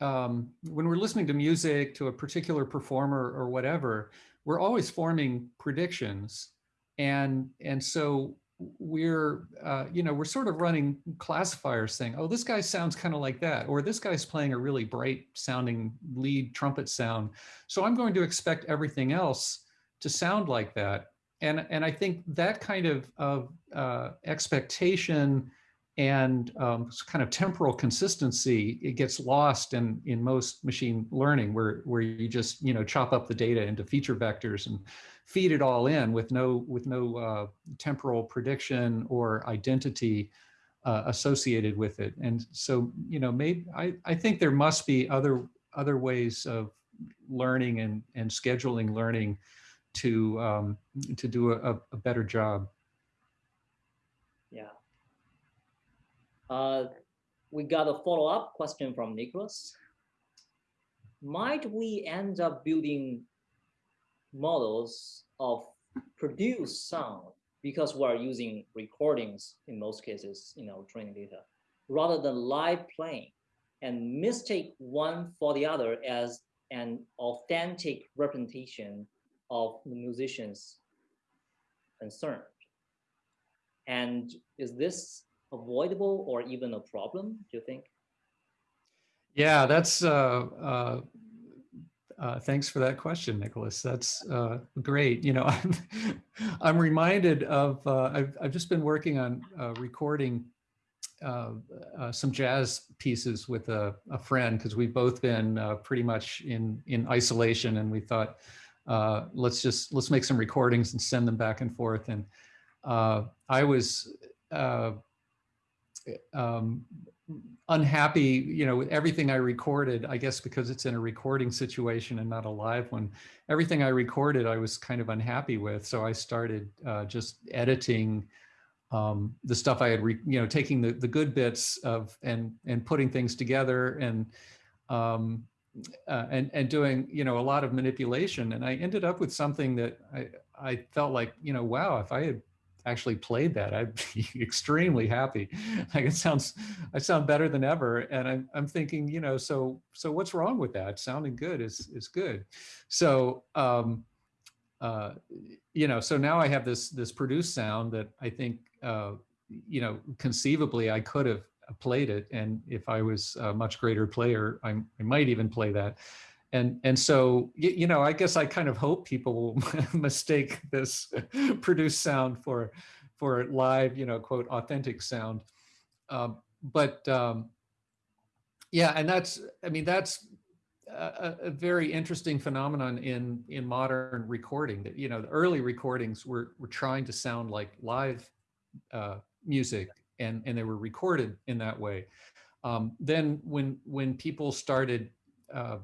um, when we're listening to music to a particular performer or whatever, we're always forming predictions. And, and so we're, uh, you know, we're sort of running classifiers saying, oh, this guy sounds kind of like that, or this guy's playing a really bright sounding lead trumpet sound. So I'm going to expect everything else to sound like that and and I think that kind of of uh, expectation and um, kind of temporal consistency it gets lost in in most machine learning where where you just you know chop up the data into feature vectors and feed it all in with no with no uh, temporal prediction or identity uh, associated with it and so you know maybe I, I think there must be other other ways of learning and and scheduling learning to um, to do a, a, better job. Yeah. Uh, we got a follow-up question from Nicholas. Might we end up building models of produced sound because we are using recordings in most cases, you know, training data, rather than live playing and mistake one for the other as an authentic representation of the musicians concerned. And is this avoidable or even a problem, do you think? Yeah, that's, uh, uh, uh, thanks for that question, Nicholas. That's uh, great. You know, I'm, I'm reminded of, uh, I've, I've just been working on uh, recording uh, some jazz pieces with a, a friend because we've both been pretty much in in isolation and we thought let's just let's make some recordings and send them back and forth. And I was um, unhappy, you know, with everything I recorded, I guess because it's in a recording situation and not a live one, everything I recorded, I was kind of unhappy with. So I started uh, just editing um, the stuff I had, re, you know, taking the, the good bits of and and putting things together and um, uh, and and doing you know a lot of manipulation. And I ended up with something that I I felt like you know wow if I had actually played that I'd be extremely happy. Like it sounds I sound better than ever. And I'm I'm thinking you know so so what's wrong with that? Sounding good is is good. So um, uh, you know, so now I have this this produced sound that I think, uh, you know, conceivably I could have played it, and if I was a much greater player, I, I might even play that. And and so you, you know, I guess I kind of hope people will mistake this produced sound for for live, you know, quote authentic sound. Um, but um, yeah, and that's I mean that's a, a, very interesting phenomenon in in modern recording that you know the early recordings were were trying to sound like live uh, music and and they were recorded in that way um, then when when people started uh,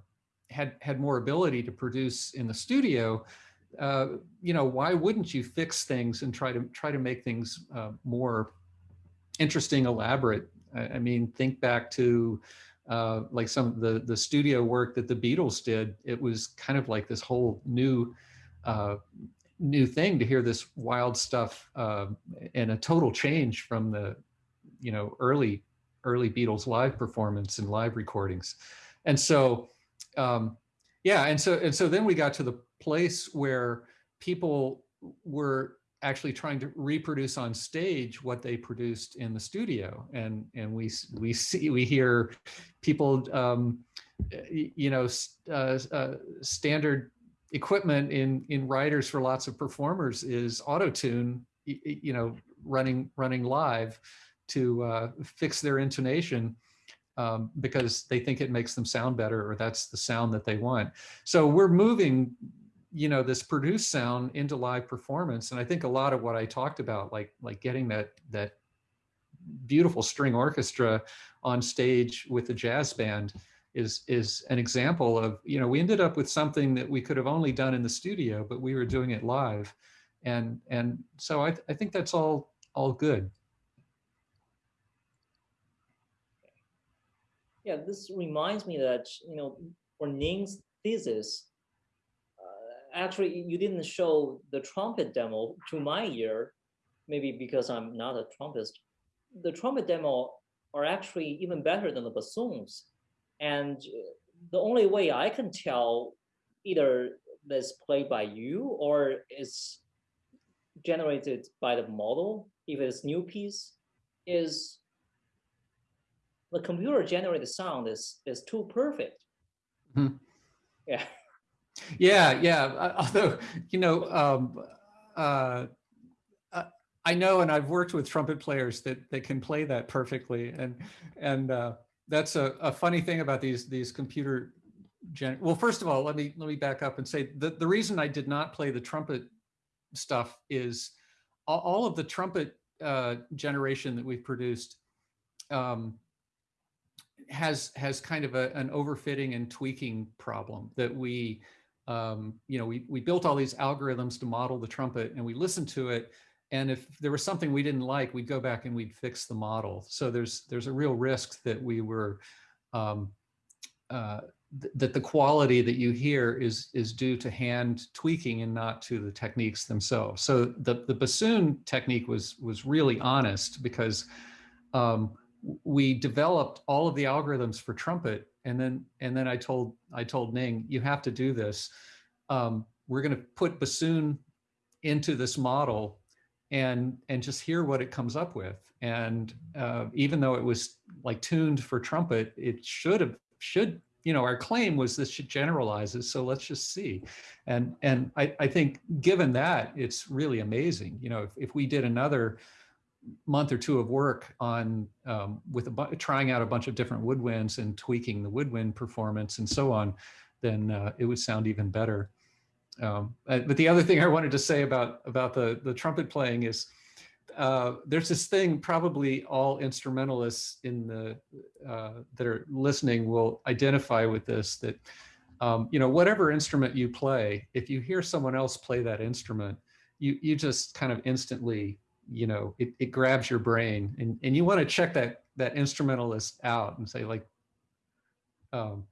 had had more ability to produce in the studio uh, you know why wouldn't you fix things and try to try to make things uh, more interesting elaborate I, I mean think back to uh, like some of the, the studio work that the Beatles did, it was kind of like this whole new, uh, new thing to hear this wild stuff uh, and a total change from the, you know, early, early Beatles live performance and live recordings. And so, um, yeah, and so, and so then we got to the place where people were actually trying to reproduce on stage what they produced in the studio. And and we we see we hear people um, you know uh, uh, standard equipment in in writers for lots of performers is auto tune you know running running live to uh, fix their intonation um, because they think it makes them sound better or that's the sound that they want. So we're moving you know this produced sound into live performance. And i think a lot of what i talked about like like getting that that beautiful string orchestra on stage with the jazz band is is an example of you know we ended up with something that we could have only done in the studio but we were doing it live. And and so i, I think that's all all good yeah this reminds me that you know for ning's thesis uh, actually you didn't show the trumpet demo to my ear, maybe because I'm not a trumpetist. The trumpet demo are actually even better than the bassoons. And uh, the only way I can tell either this played by you or is generated by the model, if it's new piece, is the computer generated sound is is too perfect. Mm -hmm. Yeah. Yeah, yeah. Although, you know, um, uh, uh, I know, and I've worked with trumpet players that that can play that perfectly, and and uh, that's a, a funny thing about these these computer. Gen well, first of all, let me let me back up and say the the reason I did not play the trumpet stuff is all, all of the trumpet uh, generation that we've produced um, has has kind of a, an overfitting and tweaking problem that we um, you know, we, we built all these algorithms to model the trumpet and we listened to it. And if there was something we didn't like, we'd go back and we'd fix the model. So there's there's a real risk that we were, um, uh, th that the quality that you hear is is due to hand tweaking and not to the techniques themselves. So the, the bassoon technique was was really honest because um, we developed all of the algorithms for trumpet and then and then I told I told Ning, you have to do this. Um, we're going to put bassoon into this model and and just hear what it comes up with. And uh, even though it was like tuned for trumpet, it should have should you know our claim was this should generalizes. So let's just see. And and I, I think given that it's really amazing. You know if, if we did another month or two of work on um, with a trying out a bunch of different woodwinds and tweaking the woodwind performance and so on, then uh, it would sound even better. Um, uh, but the other thing I wanted to say about about the the trumpet playing is uh, there's this thing probably all instrumentalists in the uh, that are listening will identify with this that um, you know whatever instrument you play if you hear someone else play that instrument you you just kind of instantly you know it, it grabs your brain and and you want to check that that instrumentalist out and say like um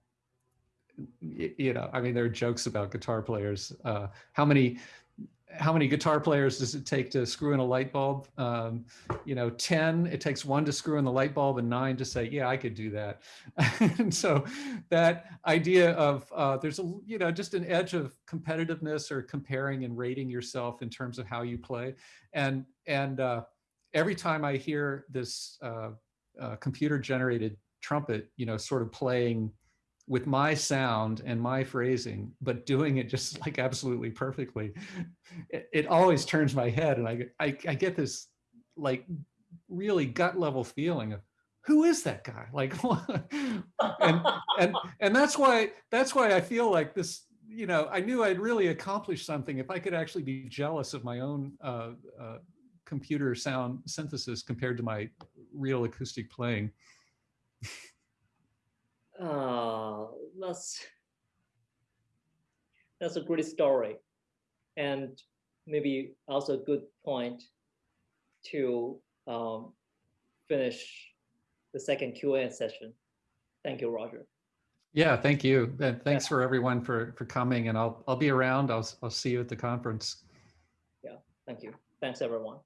you know i mean there are jokes about guitar players uh how many how many guitar players does it take to screw in a light bulb? Um, you know, 10, it takes one to screw in the light bulb and nine to say, yeah, I could do that. and so that idea of uh, there's a, you know, just an edge of competitiveness or comparing and rating yourself in terms of how you play. And, and uh, every time I hear this uh, uh computer generated trumpet, you know, sort of playing with my sound and my phrasing, but doing it just like absolutely perfectly. It, it always turns my head and I, I, I get this like really gut level feeling of who is that guy? Like, and, and, and that's why, that's why I feel like this, you know, I knew I'd really accomplished something if I could actually be jealous of my own uh, uh, computer sound synthesis compared to my real acoustic playing. Uh, that's that's a great story, and maybe also a good point to um, finish the second Q&A session. Thank you, Roger. Yeah, thank you. And thanks for everyone for for coming and I'll I'll be around. I'll I'll see you at the conference. Yeah, thank you. Thanks everyone.